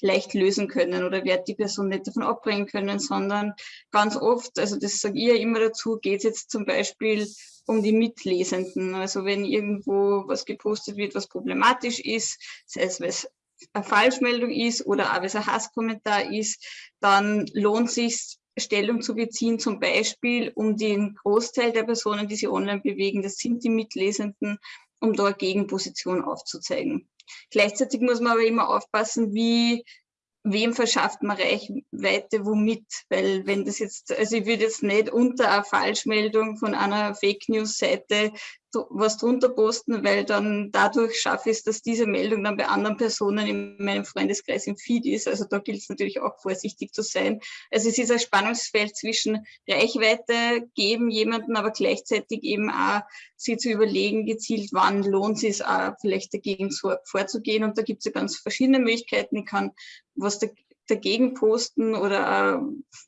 Speaker 4: leicht lösen können oder werde die Person nicht davon abbringen können, sondern ganz oft, also das sage ich ja immer dazu, geht es jetzt zum Beispiel um die Mitlesenden. Also wenn irgendwo was gepostet wird, was problematisch ist, sei es, weil es eine Falschmeldung ist oder auch weil es ein Hasskommentar ist, dann lohnt sich Stellung zu beziehen, zum Beispiel um den Großteil der Personen, die sich online bewegen, das sind die Mitlesenden, um da Gegenposition aufzuzeigen. Gleichzeitig muss man aber immer aufpassen, wie wem verschafft man Reichweite womit? Weil wenn das jetzt, also ich würde jetzt nicht unter einer Falschmeldung von einer Fake News Seite was drunter posten, weil dann dadurch schaffe ich es, dass diese Meldung dann bei anderen Personen in meinem Freundeskreis im Feed ist. Also da gilt es natürlich auch vorsichtig zu sein. Also es ist ein Spannungsfeld zwischen Reichweite geben jemanden, aber gleichzeitig eben auch sie zu überlegen, gezielt, wann lohnt es sich auch vielleicht dagegen vorzugehen. Und da gibt es ja ganz verschiedene Möglichkeiten. Ich kann was da, dagegen posten oder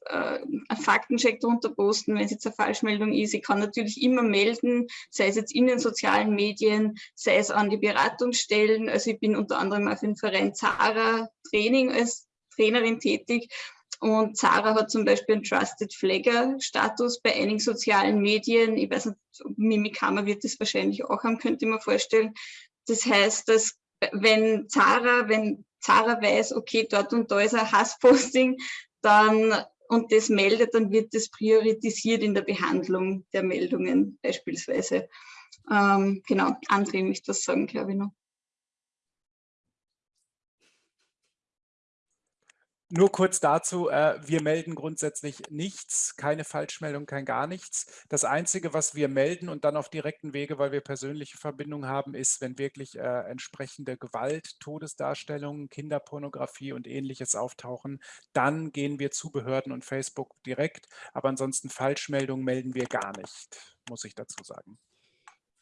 Speaker 4: äh, einen Faktencheck drunter posten, wenn es jetzt eine Falschmeldung ist. Ich kann natürlich immer melden, sei es jetzt in den sozialen Medien, sei es an die Beratungsstellen. Also ich bin unter anderem auf dem Verein Zara Training als Trainerin tätig. Und Zara hat zum Beispiel einen Trusted Flagger Status bei einigen sozialen Medien. Ich weiß nicht, Mimikama wird das wahrscheinlich auch haben, könnte ich mir vorstellen. Das heißt, dass wenn Zara, wenn Zara weiß, okay, dort und da ist ein Hassposting, dann und das meldet, dann wird das priorisiert in der Behandlung der Meldungen beispielsweise. Ähm, genau, André möchte das sagen, glaube ich noch.
Speaker 5: Nur kurz dazu, äh, wir melden grundsätzlich nichts, keine Falschmeldung, kein gar nichts. Das Einzige, was wir melden und dann auf direkten Wege, weil wir persönliche Verbindungen haben, ist, wenn wirklich äh, entsprechende Gewalt, Todesdarstellungen, Kinderpornografie und ähnliches auftauchen, dann gehen wir zu Behörden und Facebook direkt. Aber ansonsten Falschmeldungen melden wir gar nicht, muss ich dazu sagen.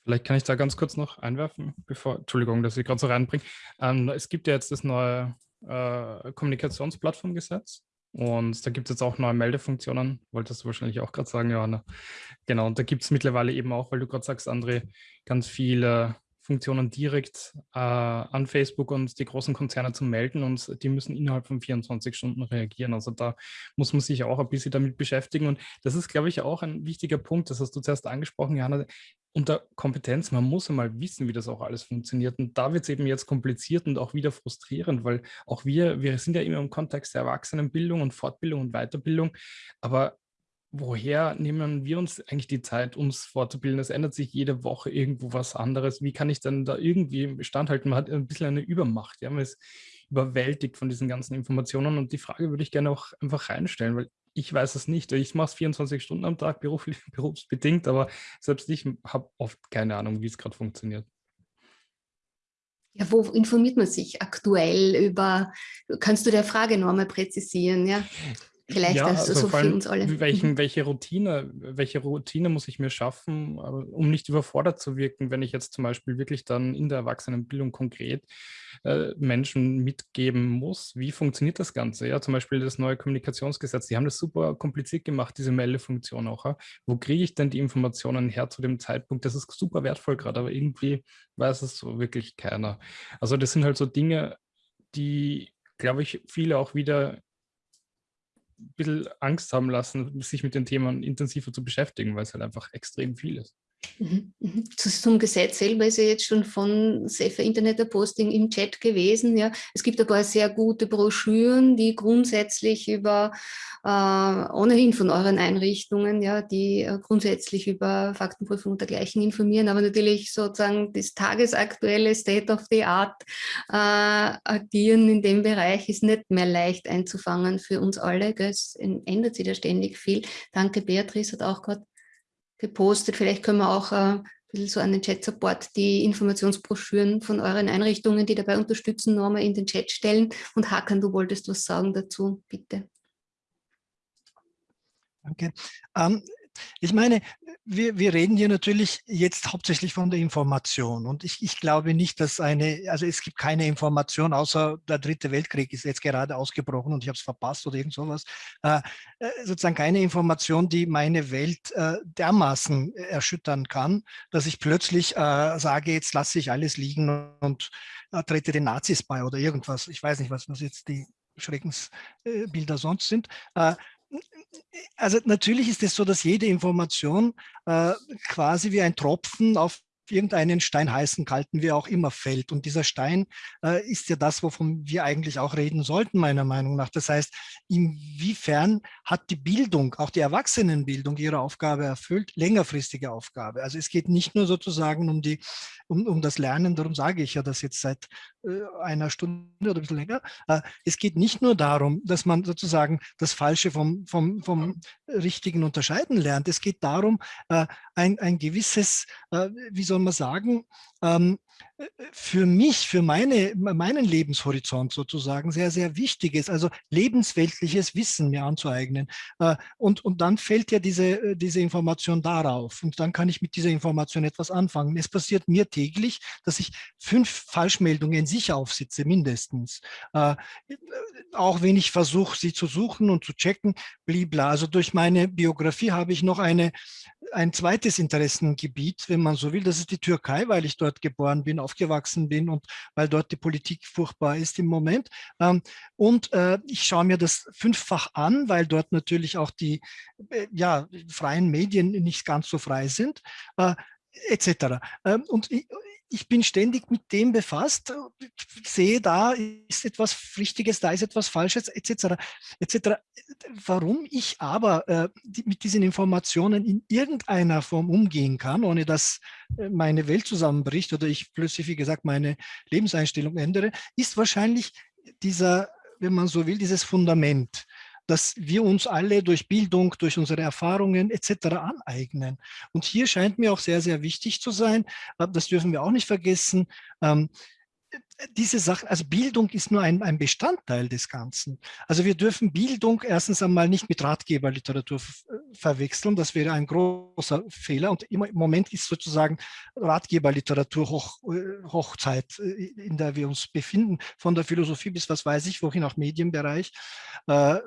Speaker 3: Vielleicht kann ich da ganz kurz noch einwerfen, bevor, Entschuldigung, dass ich gerade so reinbringe. Ähm, es gibt ja jetzt das neue äh, Kommunikationsplattformgesetz. Und da gibt es jetzt auch neue Meldefunktionen, wolltest du wahrscheinlich auch gerade sagen, Johanna. Genau, und da gibt es mittlerweile eben auch, weil du gerade sagst, André, ganz viele Funktionen direkt äh, an Facebook und die großen Konzerne zu melden und die müssen innerhalb von 24 Stunden reagieren. Also da muss man sich auch ein bisschen damit beschäftigen und das ist, glaube ich, auch ein wichtiger Punkt, das hast du zuerst angesprochen, Johanna, unter Kompetenz, man muss einmal wissen, wie das auch alles funktioniert. Und da wird es eben jetzt kompliziert und auch wieder frustrierend, weil auch wir, wir sind ja immer im Kontext der Erwachsenenbildung und Fortbildung und Weiterbildung, aber woher nehmen wir uns eigentlich die Zeit, uns fortzubilden? Es ändert sich jede Woche irgendwo was anderes. Wie kann ich denn da irgendwie standhalten? Man hat ein bisschen eine Übermacht. Ja? Man ist überwältigt von diesen ganzen Informationen und die Frage würde ich gerne auch einfach reinstellen, weil ich weiß es nicht. Ich mache es 24 Stunden am Tag beruflich, berufsbedingt, aber selbst ich habe oft keine Ahnung, wie es gerade funktioniert.
Speaker 1: Ja, wo informiert man sich aktuell über, kannst du der Frage noch einmal präzisieren? Ja? Vielleicht
Speaker 3: ja, also
Speaker 1: so für uns alle.
Speaker 3: Welchen, welche, Routine, welche Routine muss ich mir schaffen, um nicht überfordert zu wirken, wenn ich jetzt zum Beispiel wirklich dann in der Erwachsenenbildung konkret äh, Menschen mitgeben muss? Wie funktioniert das Ganze? Ja, zum Beispiel das neue Kommunikationsgesetz, die haben das super kompliziert gemacht, diese Meldefunktion auch. Ja? Wo kriege ich denn die Informationen her zu dem Zeitpunkt? Das ist super wertvoll gerade, aber irgendwie weiß es so wirklich keiner. Also das sind halt so Dinge, die, glaube ich, viele auch wieder bisschen Angst haben lassen, sich mit den Themen intensiver zu beschäftigen, weil es halt einfach extrem viel ist.
Speaker 1: Mhm, mhm. Zum Gesetz selber ist ja jetzt schon von Safer Internet Posting im Chat gewesen. Ja. Es gibt ein paar sehr gute Broschüren, die grundsätzlich über, äh, ohnehin von euren Einrichtungen, ja, die äh, grundsätzlich über Faktenprüfung und dergleichen informieren, aber natürlich sozusagen das tagesaktuelle State of the Art äh, agieren in dem Bereich ist nicht mehr leicht einzufangen für uns alle. Es ändert sich da ständig viel. Danke, Beatrice hat auch gerade gepostet. Vielleicht können wir auch äh, ein bisschen so an den Chat-Support die Informationsbroschüren von euren Einrichtungen, die dabei unterstützen, nochmal in den Chat stellen. Und Hakan, du wolltest was sagen dazu, bitte.
Speaker 2: Danke. Ähm, ich meine, wir, wir reden hier natürlich jetzt hauptsächlich von der Information und ich, ich glaube nicht, dass eine, also es gibt keine Information, außer der dritte Weltkrieg ist jetzt gerade ausgebrochen und ich habe es verpasst oder irgend sowas, äh, äh, sozusagen keine Information, die meine Welt äh, dermaßen erschüttern kann, dass ich plötzlich äh, sage, jetzt lasse ich alles liegen und äh, trete den Nazis bei oder irgendwas. Ich weiß nicht, was, was jetzt die Schreckensbilder sonst sind. Also natürlich ist es so, dass jede Information äh, quasi wie ein Tropfen auf irgendeinen Stein heißen, kalten, wie auch immer fällt. Und dieser Stein äh, ist ja das, wovon wir eigentlich auch reden sollten, meiner Meinung nach. Das heißt, inwiefern hat die Bildung, auch die Erwachsenenbildung ihre Aufgabe erfüllt, längerfristige Aufgabe. Also es geht nicht nur sozusagen um, die, um, um das Lernen, darum sage ich ja das jetzt seit einer Stunde oder ein bisschen länger. Äh, es geht nicht nur darum, dass man sozusagen das Falsche vom, vom, vom Richtigen unterscheiden lernt. Es geht darum, äh, ein, ein gewisses, äh, wie soll man sagen, ähm, für mich, für meine, meinen Lebenshorizont sozusagen sehr, sehr wichtig ist, also lebensweltliches Wissen mir anzueignen. Äh, und, und dann fällt ja diese, äh, diese Information darauf und dann kann ich mit dieser Information etwas anfangen. Es passiert mir täglich, dass ich fünf Falschmeldungen sicher aufsitze, mindestens. Äh, auch wenn ich versuche, sie zu suchen und zu checken, blibla. Also durch meine Biografie habe ich noch eine, ein zweites Interessengebiet, wenn man so will. Das ist die Türkei, weil ich dort geboren bin, aufgewachsen bin und weil dort die Politik furchtbar ist im Moment. Ähm, und äh, ich schaue mir das fünffach an, weil dort natürlich auch die äh, ja, freien Medien nicht ganz so frei sind äh, etc. Ähm, und ich bin ständig mit dem befasst, sehe, da ist etwas Richtiges, da ist etwas Falsches, etc. etc. Warum ich aber äh, mit diesen Informationen in irgendeiner Form umgehen kann, ohne dass äh, meine Welt zusammenbricht oder ich plötzlich, wie gesagt, meine Lebenseinstellung ändere, ist wahrscheinlich dieser, wenn man so will, dieses Fundament dass wir uns alle durch Bildung, durch unsere Erfahrungen etc. aneignen. Und hier scheint mir auch sehr, sehr wichtig zu sein, äh, das dürfen wir auch nicht vergessen, ähm, diese Sache, also Bildung ist nur ein, ein, Bestandteil des Ganzen. Also wir dürfen Bildung erstens einmal nicht mit Ratgeberliteratur verwechseln. Das wäre ein großer Fehler. Und im Moment ist sozusagen Ratgeberliteratur Hoch, äh, Hochzeit, äh, in der wir uns befinden, von der Philosophie bis was weiß ich, wohin auch Medienbereich. Äh,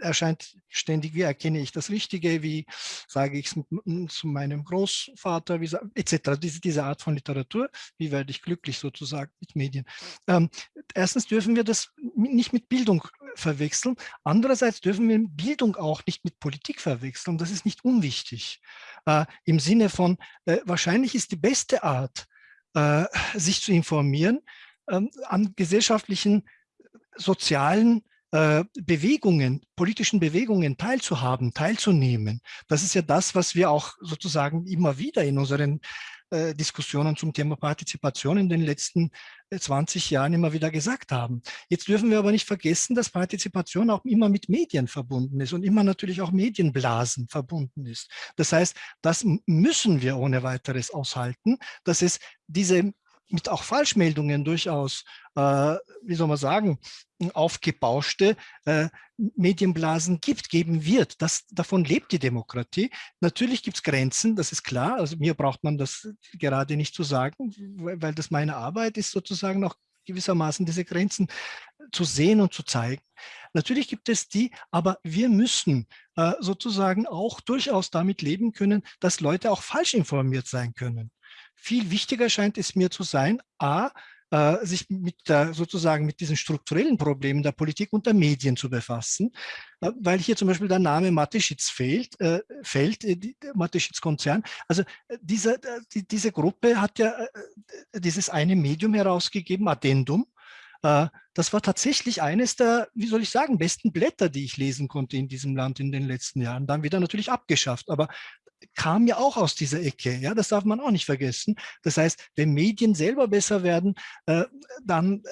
Speaker 2: erscheint ständig, wie erkenne ich das Richtige, wie sage ich es zu meinem Großvater, wie, etc. Diese, diese Art von Literatur, wie werde ich glücklich sozusagen mit Medien. Ähm, erstens dürfen wir das nicht mit Bildung verwechseln, andererseits dürfen wir Bildung auch nicht mit Politik verwechseln, das ist nicht unwichtig. Äh, Im Sinne von, äh, wahrscheinlich ist die beste Art, äh, sich zu informieren, ähm, an gesellschaftlichen, sozialen äh, Bewegungen, politischen Bewegungen teilzuhaben, teilzunehmen. Das ist ja das, was wir auch sozusagen immer wieder in unseren äh, Diskussionen zum Thema Partizipation in den letzten 20 äh, Jahren immer wieder gesagt haben. Jetzt dürfen wir aber nicht vergessen, dass Partizipation auch immer mit Medien verbunden ist und immer natürlich auch Medienblasen verbunden ist. Das heißt, das müssen wir ohne weiteres aushalten, dass es diese mit auch Falschmeldungen durchaus, äh, wie soll man sagen, aufgebauschte äh, Medienblasen gibt, geben wird. Das, davon lebt die Demokratie. Natürlich gibt es Grenzen, das ist klar. Also mir braucht man das gerade nicht zu sagen, weil das meine Arbeit ist, sozusagen auch gewissermaßen diese Grenzen zu sehen und zu zeigen. Natürlich gibt es die, aber wir müssen äh, sozusagen auch durchaus damit leben können, dass Leute auch falsch informiert sein können. Viel wichtiger scheint es mir zu sein, a, äh, sich mit der, sozusagen mit diesen strukturellen Problemen der Politik und der Medien zu befassen, äh, weil hier zum Beispiel der Name Mateschitz fehlt, äh, fällt, äh, Mateschitz-Konzern. Also äh, diese, äh, die, diese Gruppe hat ja dieses eine Medium herausgegeben, Addendum, das war tatsächlich eines der, wie soll ich sagen, besten Blätter, die ich lesen konnte in diesem Land in den letzten Jahren. Dann wieder natürlich abgeschafft. Aber kam ja auch aus dieser Ecke. Ja, das darf man auch nicht vergessen. Das heißt, wenn Medien selber besser werden, äh, dann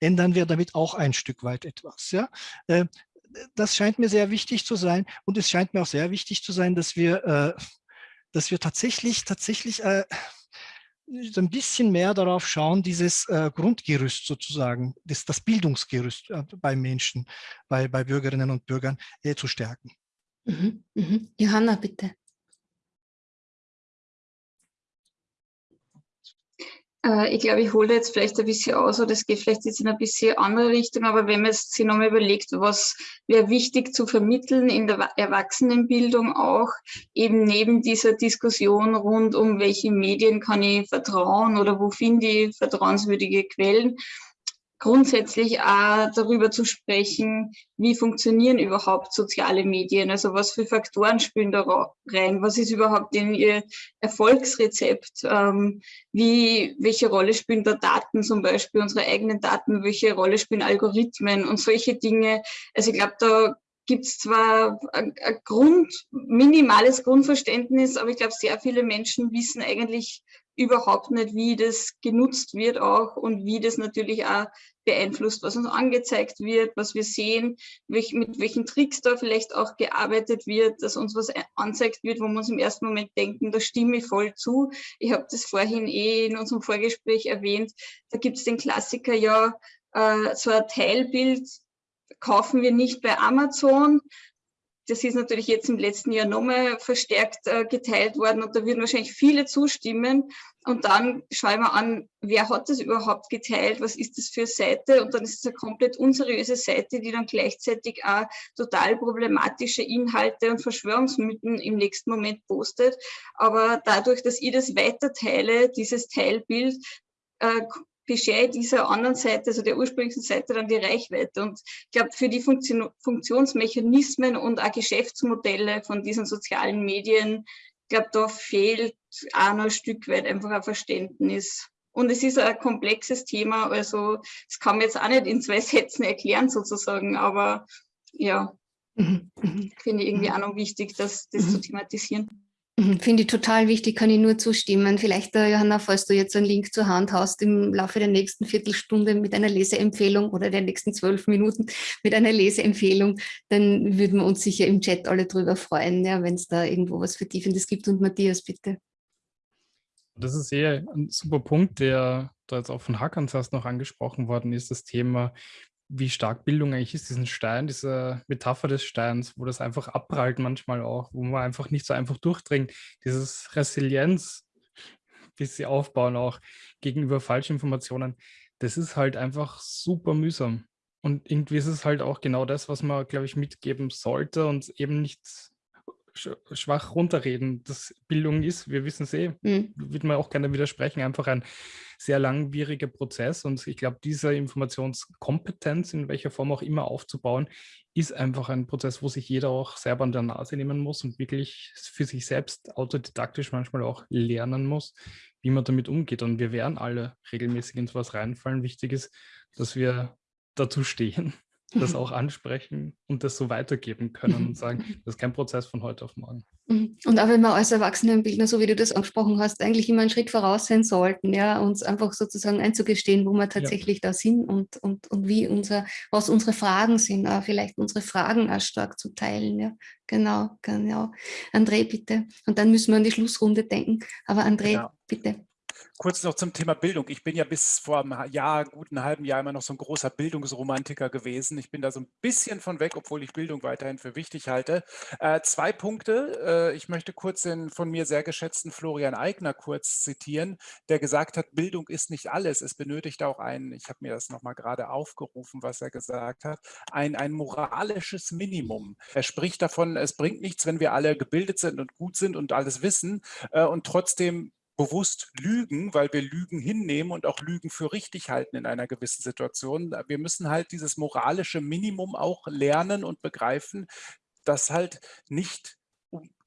Speaker 2: ändern wir damit auch ein Stück weit etwas. Ja, äh, das scheint mir sehr wichtig zu sein. Und es scheint mir auch sehr wichtig zu sein, dass wir, äh, dass wir tatsächlich, tatsächlich äh, ein bisschen mehr darauf schauen, dieses äh, Grundgerüst sozusagen, das, das Bildungsgerüst äh, bei Menschen, bei, bei Bürgerinnen und Bürgern äh, zu stärken.
Speaker 1: Mhm, mhm. Johanna, bitte.
Speaker 4: Äh, ich glaube, ich hole jetzt vielleicht ein bisschen aus, oder es geht vielleicht jetzt in ein bisschen andere Richtung, aber wenn man sich nochmal überlegt, was wäre wichtig zu vermitteln in der Erwachsenenbildung auch, eben neben dieser Diskussion rund um welche Medien kann ich vertrauen oder wo finde ich vertrauenswürdige Quellen, grundsätzlich auch darüber zu sprechen, wie funktionieren überhaupt soziale Medien, also was für Faktoren spielen da rein, was ist überhaupt in ihr Erfolgsrezept, ähm, wie, welche Rolle spielen da Daten zum Beispiel, unsere eigenen Daten, welche Rolle spielen Algorithmen und solche Dinge. Also ich glaube, da gibt es zwar ein, ein Grund, minimales Grundverständnis, aber ich glaube, sehr viele Menschen wissen eigentlich überhaupt nicht, wie das genutzt wird auch und wie das natürlich auch beeinflusst, was uns angezeigt wird, was wir sehen, welch, mit welchen Tricks da vielleicht auch gearbeitet wird, dass uns was anzeigt wird, wo wir uns im ersten Moment denken, da stimme ich voll zu. Ich habe das vorhin eh in unserem Vorgespräch erwähnt, da gibt es den Klassiker ja, äh, so ein Teilbild kaufen wir nicht bei Amazon, das ist natürlich jetzt im letzten Jahr nochmal verstärkt äh, geteilt worden und da würden wahrscheinlich viele zustimmen. Und dann schauen wir an, wer hat das überhaupt geteilt, was ist das für Seite und dann ist es eine komplett unseriöse Seite, die dann gleichzeitig auch total problematische Inhalte und Verschwörungsmythen im nächsten Moment postet. Aber dadurch, dass ich das weiter teile, dieses Teilbild, äh, beschere dieser anderen Seite, also der ursprünglichen Seite, dann die Reichweite. Und ich glaube, für die Funktion Funktionsmechanismen und auch Geschäftsmodelle von diesen sozialen Medien, ich glaube, da fehlt auch noch ein Stück weit einfach ein Verständnis. Und es ist ein komplexes Thema, also das kann man jetzt auch nicht in zwei Sätzen erklären sozusagen, aber ja, mhm. mhm. finde ich irgendwie auch noch wichtig, das, das zu mhm. thematisieren.
Speaker 1: Mhm, finde ich total wichtig, kann ich nur zustimmen. Vielleicht, äh, Johanna, falls du jetzt einen Link zur Hand hast, im Laufe der nächsten Viertelstunde mit einer Leseempfehlung oder der nächsten zwölf Minuten mit einer Leseempfehlung, dann würden wir uns sicher im Chat alle drüber freuen, ja, wenn es da irgendwo was Vertiefendes gibt. Und Matthias, bitte.
Speaker 3: Das ist eher ein super Punkt, der da jetzt auch von Hackans erst noch angesprochen worden ist, das Thema, wie stark Bildung eigentlich ist, diesen Stein, diese Metapher des Steins, wo das einfach abprallt manchmal auch, wo man einfach nicht so einfach durchdringt. Dieses Resilienz, wie sie aufbauen auch gegenüber Falschinformationen, das ist halt einfach super mühsam. Und irgendwie ist es halt auch genau das, was man, glaube ich, mitgeben sollte und eben nicht schwach runterreden, dass Bildung ist, wir wissen es eh, mhm. wird man auch gerne widersprechen, einfach ein sehr langwieriger Prozess. Und ich glaube, diese Informationskompetenz, in welcher Form auch immer aufzubauen, ist einfach ein Prozess, wo sich jeder auch selber an der Nase nehmen muss und wirklich für sich selbst autodidaktisch manchmal auch lernen muss, wie man damit umgeht. Und wir werden alle regelmäßig in sowas reinfallen. Wichtig ist, dass wir dazu stehen das auch ansprechen und das so weitergeben können und sagen, das ist kein Prozess von heute auf morgen.
Speaker 1: Mhm. Und auch wenn wir als Erwachsenenbildner, so wie du das angesprochen hast, eigentlich immer einen Schritt voraus sein sollten, ja, uns einfach sozusagen einzugestehen, wo wir tatsächlich ja. da sind und, und, und wie unser, was unsere Fragen sind, auch vielleicht unsere Fragen auch stark zu teilen, ja. Genau, genau. André, bitte. Und dann müssen wir an die Schlussrunde denken. Aber André, genau. bitte.
Speaker 5: Kurz noch zum Thema Bildung. Ich bin ja bis vor einem Jahr, guten halben Jahr immer noch so ein großer Bildungsromantiker gewesen. Ich bin da so ein bisschen von weg, obwohl ich Bildung weiterhin für wichtig halte. Äh, zwei Punkte. Äh, ich möchte kurz den von mir sehr geschätzten Florian Eigner kurz zitieren, der gesagt hat, Bildung ist nicht alles. Es benötigt auch ein, ich habe mir das nochmal gerade aufgerufen, was er gesagt hat, ein, ein moralisches Minimum. Er spricht davon, es bringt nichts, wenn wir alle gebildet sind und gut sind und alles wissen äh, und trotzdem bewusst lügen, weil wir Lügen hinnehmen und auch Lügen für richtig halten in einer gewissen Situation. Wir müssen halt dieses moralische Minimum auch lernen und begreifen, dass halt nicht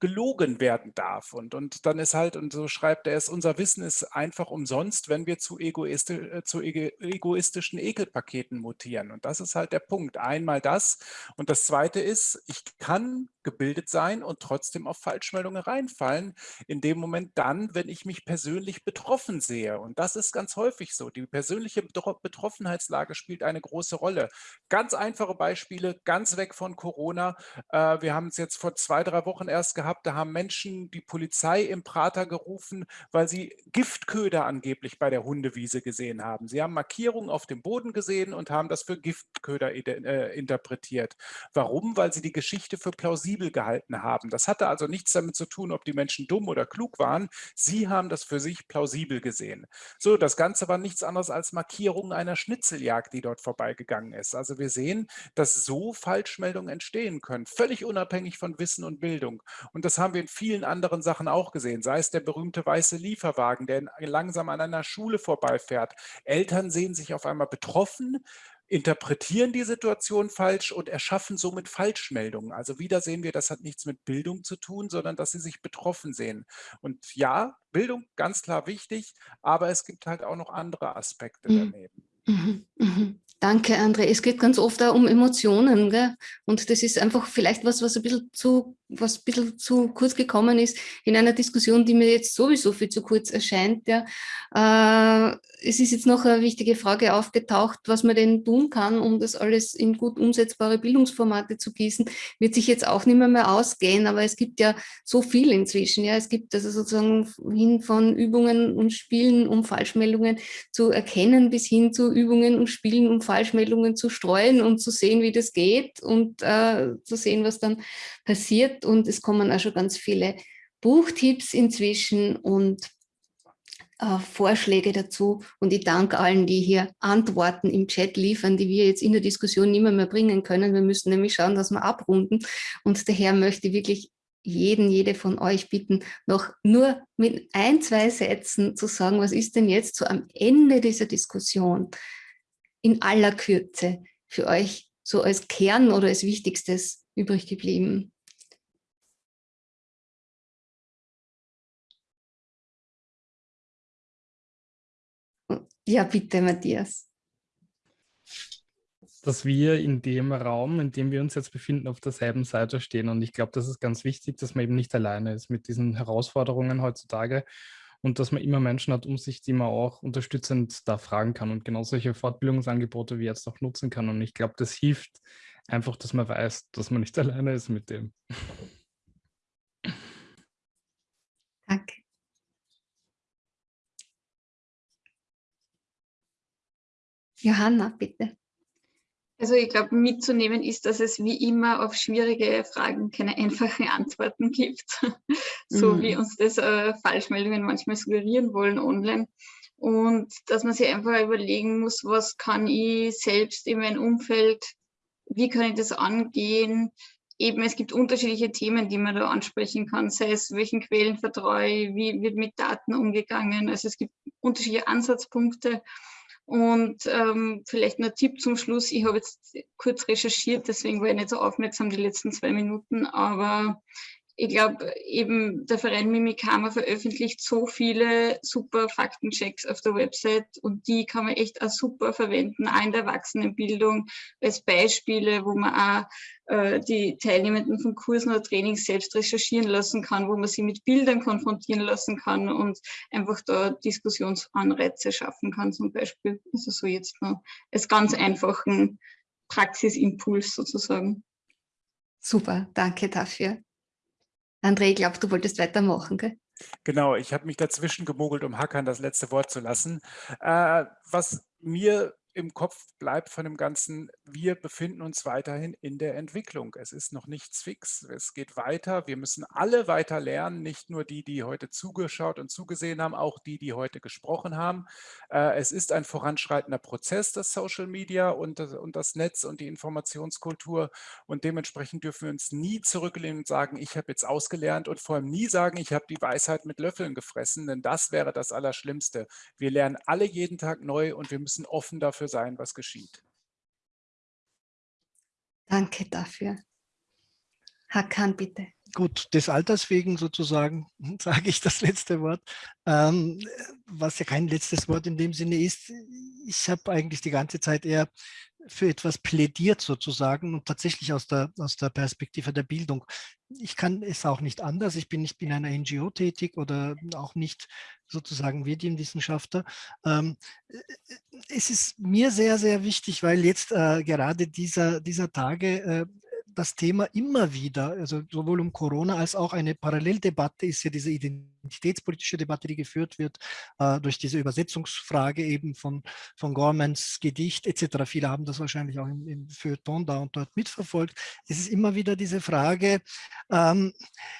Speaker 5: gelogen werden darf. Und, und dann ist halt, und so schreibt er es, unser Wissen ist einfach umsonst, wenn wir zu, egoisti äh, zu egoistischen Ekelpaketen mutieren. Und das ist halt der Punkt. Einmal das. Und das Zweite ist, ich kann gebildet sein und trotzdem auf Falschmeldungen reinfallen, in dem Moment dann, wenn ich mich persönlich betroffen sehe. Und das ist ganz häufig so. Die persönliche Betroffenheitslage spielt eine große Rolle. Ganz einfache Beispiele, ganz weg von Corona. Äh, wir haben es jetzt vor zwei, drei Wochen erst gehabt, gehabt, da haben Menschen die Polizei im Prater gerufen, weil sie Giftköder angeblich bei der Hundewiese gesehen haben. Sie haben Markierungen auf dem Boden gesehen und haben das für Giftköder äh, interpretiert. Warum? Weil sie die Geschichte für plausibel gehalten haben. Das hatte also nichts damit zu tun, ob die Menschen dumm oder klug waren. Sie haben das für sich plausibel gesehen. So, das Ganze war nichts anderes als Markierungen einer Schnitzeljagd, die dort vorbeigegangen ist. Also wir sehen, dass so Falschmeldungen entstehen können, völlig unabhängig von Wissen und Bildung. Und das haben wir in vielen anderen Sachen auch gesehen, sei es der berühmte weiße Lieferwagen, der langsam an einer Schule vorbeifährt. Eltern sehen sich auf einmal betroffen, interpretieren die Situation falsch und erschaffen somit Falschmeldungen. Also wieder sehen wir, das hat nichts mit Bildung zu tun, sondern dass sie sich betroffen sehen. Und ja, Bildung ganz klar wichtig, aber es gibt halt auch noch andere Aspekte mhm. daneben.
Speaker 1: Mhm. Mhm. Danke, André. Es geht ganz oft auch um Emotionen. Gell? Und das ist einfach vielleicht was, was ein bisschen zu was ein bisschen zu kurz gekommen ist in einer Diskussion, die mir jetzt sowieso viel zu kurz erscheint. Ja. Äh, es ist jetzt noch eine wichtige Frage aufgetaucht, was man denn tun kann, um das alles in gut umsetzbare Bildungsformate zu gießen. Wird sich jetzt auch nicht mehr, mehr ausgehen, aber es gibt ja so viel inzwischen. Ja. Es gibt also sozusagen hin von Übungen und Spielen, um Falschmeldungen zu erkennen, bis hin zu Übungen und Spielen, um Falschmeldungen zu streuen und zu sehen, wie das geht und äh, zu sehen, was dann passiert und es kommen auch schon ganz viele Buchtipps inzwischen und äh, Vorschläge dazu und ich danke allen, die hier Antworten im Chat liefern, die wir jetzt in der Diskussion nicht mehr, mehr bringen können. Wir müssen nämlich schauen, dass wir abrunden und daher möchte ich wirklich jeden, jede von euch bitten, noch nur mit ein, zwei Sätzen zu sagen, was ist denn jetzt so am Ende dieser Diskussion in aller Kürze für euch so als Kern oder als Wichtigstes übrig geblieben? Ja, bitte, Matthias.
Speaker 3: Dass wir in dem Raum, in dem wir uns jetzt befinden, auf derselben Seite stehen. Und ich glaube, das ist ganz wichtig, dass man eben nicht alleine ist mit diesen Herausforderungen heutzutage und dass man immer Menschen hat um sich, die man auch unterstützend da fragen kann und genau solche Fortbildungsangebote wie jetzt auch nutzen kann. Und ich glaube, das hilft einfach, dass man weiß, dass man nicht alleine ist mit dem.
Speaker 1: Johanna, bitte.
Speaker 4: Also ich glaube, mitzunehmen ist, dass es wie immer auf schwierige Fragen keine einfachen Antworten gibt, so mhm. wie uns das äh, Falschmeldungen manchmal suggerieren wollen online. Und dass man sich einfach überlegen muss, was kann ich selbst in meinem Umfeld, wie kann ich das angehen? Eben, es gibt unterschiedliche Themen, die man da ansprechen kann, sei es, welchen Quellen vertraue ich, wie wird mit Daten umgegangen. Also es gibt unterschiedliche Ansatzpunkte. Und ähm, vielleicht ein Tipp zum Schluss. Ich habe jetzt kurz recherchiert, deswegen war ich nicht so aufmerksam die letzten zwei Minuten, aber ich glaube, eben der Verein Mimikama veröffentlicht so viele super Faktenchecks auf der Website und die kann man echt auch super verwenden, auch in der Erwachsenenbildung als Beispiele, wo man auch äh, die Teilnehmenden von Kursen oder Trainings selbst recherchieren lassen kann, wo man sie mit Bildern konfrontieren lassen kann und einfach da Diskussionsanreize schaffen kann zum Beispiel. Also so jetzt noch als ganz einfachen Praxisimpuls sozusagen.
Speaker 1: Super, danke dafür. André, ich glaube, du wolltest weitermachen, gell?
Speaker 5: Genau, ich habe mich dazwischen gemogelt, um Hackern das letzte Wort zu lassen. Äh, was mir im Kopf bleibt von dem Ganzen, wir befinden uns weiterhin in der Entwicklung. Es ist noch nichts fix. Es geht weiter. Wir müssen alle weiter lernen, nicht nur die, die heute zugeschaut und zugesehen haben, auch die, die heute gesprochen haben. Äh, es ist ein voranschreitender Prozess, das Social Media und das, Netz und die Informationskultur. Und dementsprechend dürfen wir uns nie zurücklehnen und sagen, ich habe jetzt ausgelernt und vor allem nie sagen, ich habe die Weisheit mit Löffeln gefressen, denn das wäre das Allerschlimmste. Wir lernen alle jeden Tag neu und wir müssen offen dafür sein, was geschieht.
Speaker 1: Danke dafür. Hakan, bitte.
Speaker 2: Gut, des Alters wegen sozusagen sage ich das letzte Wort, ähm, was ja kein letztes Wort in dem Sinne ist. Ich habe eigentlich die ganze Zeit eher für etwas plädiert sozusagen und tatsächlich aus der, aus der Perspektive der Bildung. Ich kann es auch nicht anders. Ich bin nicht in einer NGO tätig oder auch nicht sozusagen Medienwissenschaftler. Ähm, es ist mir sehr, sehr wichtig, weil jetzt äh, gerade dieser, dieser Tage äh, das Thema immer wieder, also sowohl um Corona als auch eine Paralleldebatte ist ja diese identitätspolitische Debatte, die geführt wird äh, durch diese Übersetzungsfrage eben von, von Gormans Gedicht etc. Viele haben das wahrscheinlich auch im, im Feuilleton da und dort mitverfolgt. Es ist immer wieder diese Frage, ähm,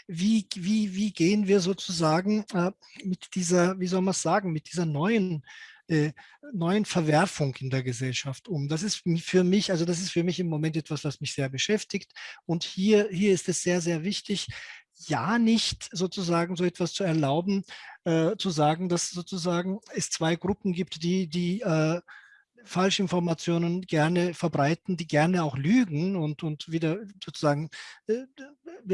Speaker 2: wie, wie, wie gehen wir sozusagen äh, mit dieser, wie soll man sagen, mit dieser neuen äh, neuen Verwerfung in der Gesellschaft um. Das ist für mich, also das ist für mich im Moment etwas, was mich sehr beschäftigt. Und hier, hier ist es sehr, sehr wichtig, ja nicht sozusagen so etwas zu erlauben, äh, zu sagen, dass sozusagen es zwei Gruppen gibt, die, die äh, Falschinformationen gerne verbreiten, die gerne auch lügen und, und wieder sozusagen äh,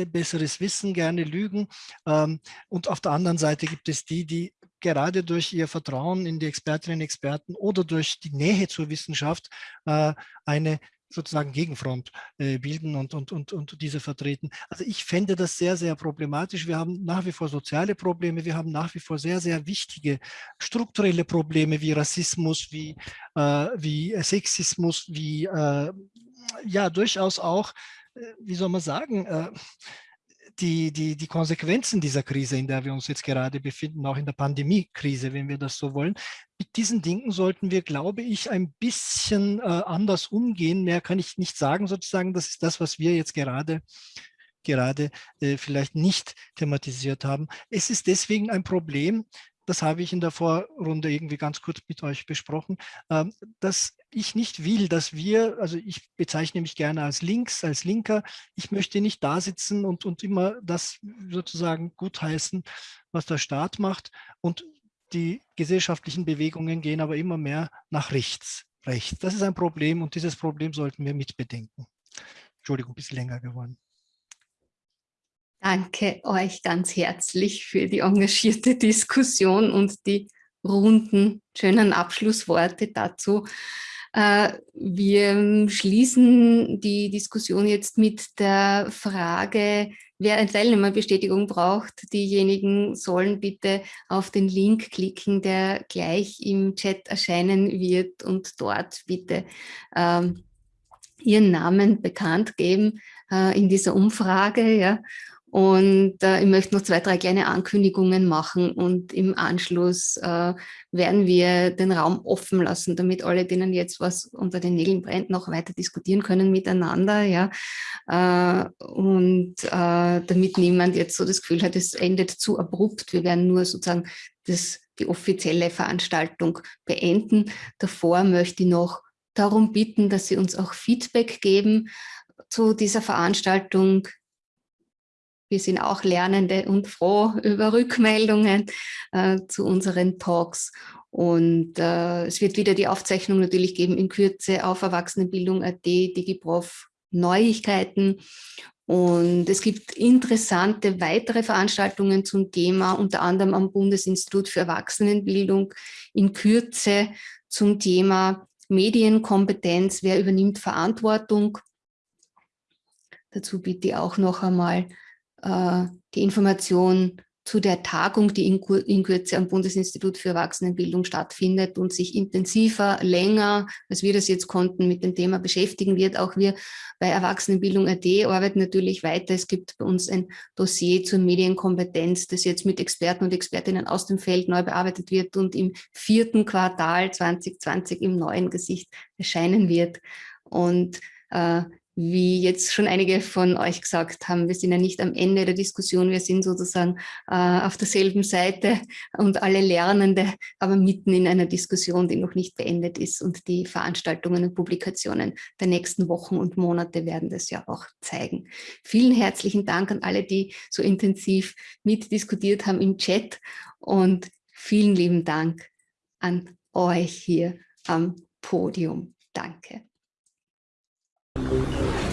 Speaker 2: besseres Wissen gerne lügen. Ähm, und auf der anderen Seite gibt es die, die gerade durch ihr Vertrauen in die Expertinnen und Experten oder durch die Nähe zur Wissenschaft äh, eine sozusagen Gegenfront äh, bilden und, und, und, und diese vertreten. Also ich fände das sehr, sehr problematisch. Wir haben nach wie vor soziale Probleme, wir haben nach wie vor sehr, sehr wichtige strukturelle Probleme wie Rassismus, wie, äh, wie Sexismus, wie äh, ja durchaus auch, äh, wie soll man sagen, äh, die, die, die Konsequenzen dieser Krise, in der wir uns jetzt gerade befinden, auch in der Pandemiekrise, wenn wir das so wollen, mit diesen Dingen sollten wir, glaube ich, ein bisschen äh, anders umgehen. Mehr kann ich nicht sagen, sozusagen. Das ist das, was wir jetzt gerade gerade äh, vielleicht nicht thematisiert haben. Es ist deswegen ein Problem, das habe ich in der Vorrunde irgendwie ganz kurz mit euch besprochen, ähm, dass ich nicht will, dass wir, also ich bezeichne mich gerne als links, als Linker, ich möchte nicht da sitzen und, und immer das sozusagen gutheißen, was der Staat macht und die gesellschaftlichen Bewegungen gehen aber immer mehr nach rechts. rechts. Das ist ein Problem und dieses Problem sollten wir mitbedenken. Entschuldigung, ein bisschen länger geworden.
Speaker 1: Danke euch ganz herzlich für die engagierte Diskussion und die runden, schönen Abschlussworte dazu. Äh, wir schließen die Diskussion jetzt mit der Frage, wer eine Teilnehmerbestätigung braucht. Diejenigen sollen bitte auf den Link klicken, der gleich im Chat erscheinen wird und dort bitte ähm, ihren Namen bekannt geben äh, in dieser Umfrage. Ja. Und äh, ich möchte noch zwei, drei kleine Ankündigungen machen und im Anschluss äh, werden wir den Raum offen lassen, damit alle, denen jetzt was unter den Nägeln brennt, noch weiter diskutieren können miteinander. Ja? Äh, und äh, damit niemand jetzt so das Gefühl hat, es endet zu abrupt. Wir werden nur sozusagen das, die offizielle Veranstaltung beenden. Davor möchte ich noch darum bitten, dass Sie uns auch Feedback geben zu dieser Veranstaltung wir sind auch Lernende und froh über Rückmeldungen äh, zu unseren Talks. Und äh, es wird wieder die Aufzeichnung natürlich geben in Kürze auf Erwachsenenbildung.at, DigiProf Neuigkeiten. Und es gibt interessante weitere Veranstaltungen zum Thema, unter anderem am Bundesinstitut für Erwachsenenbildung in Kürze zum Thema Medienkompetenz, wer übernimmt Verantwortung. Dazu bitte ich auch noch einmal die Information zu der Tagung, die in, in Kürze am Bundesinstitut für Erwachsenenbildung stattfindet und sich intensiver, länger, als wir das jetzt konnten, mit dem Thema beschäftigen wird. Auch wir bei Erwachsenenbildung.at arbeiten natürlich weiter. Es gibt bei uns ein Dossier zur Medienkompetenz, das jetzt mit Experten und Expertinnen aus dem Feld neu bearbeitet wird und im vierten Quartal 2020 im neuen Gesicht erscheinen wird. Und äh, wie jetzt schon einige von euch gesagt haben, wir sind ja nicht am Ende der Diskussion, wir sind sozusagen äh, auf derselben Seite und alle Lernende, aber mitten in einer Diskussion, die noch nicht beendet ist und die Veranstaltungen und Publikationen der nächsten Wochen und Monate werden das ja auch zeigen. Vielen herzlichen Dank an alle, die so intensiv mitdiskutiert haben im Chat und vielen lieben Dank an euch hier am Podium. Danke. Música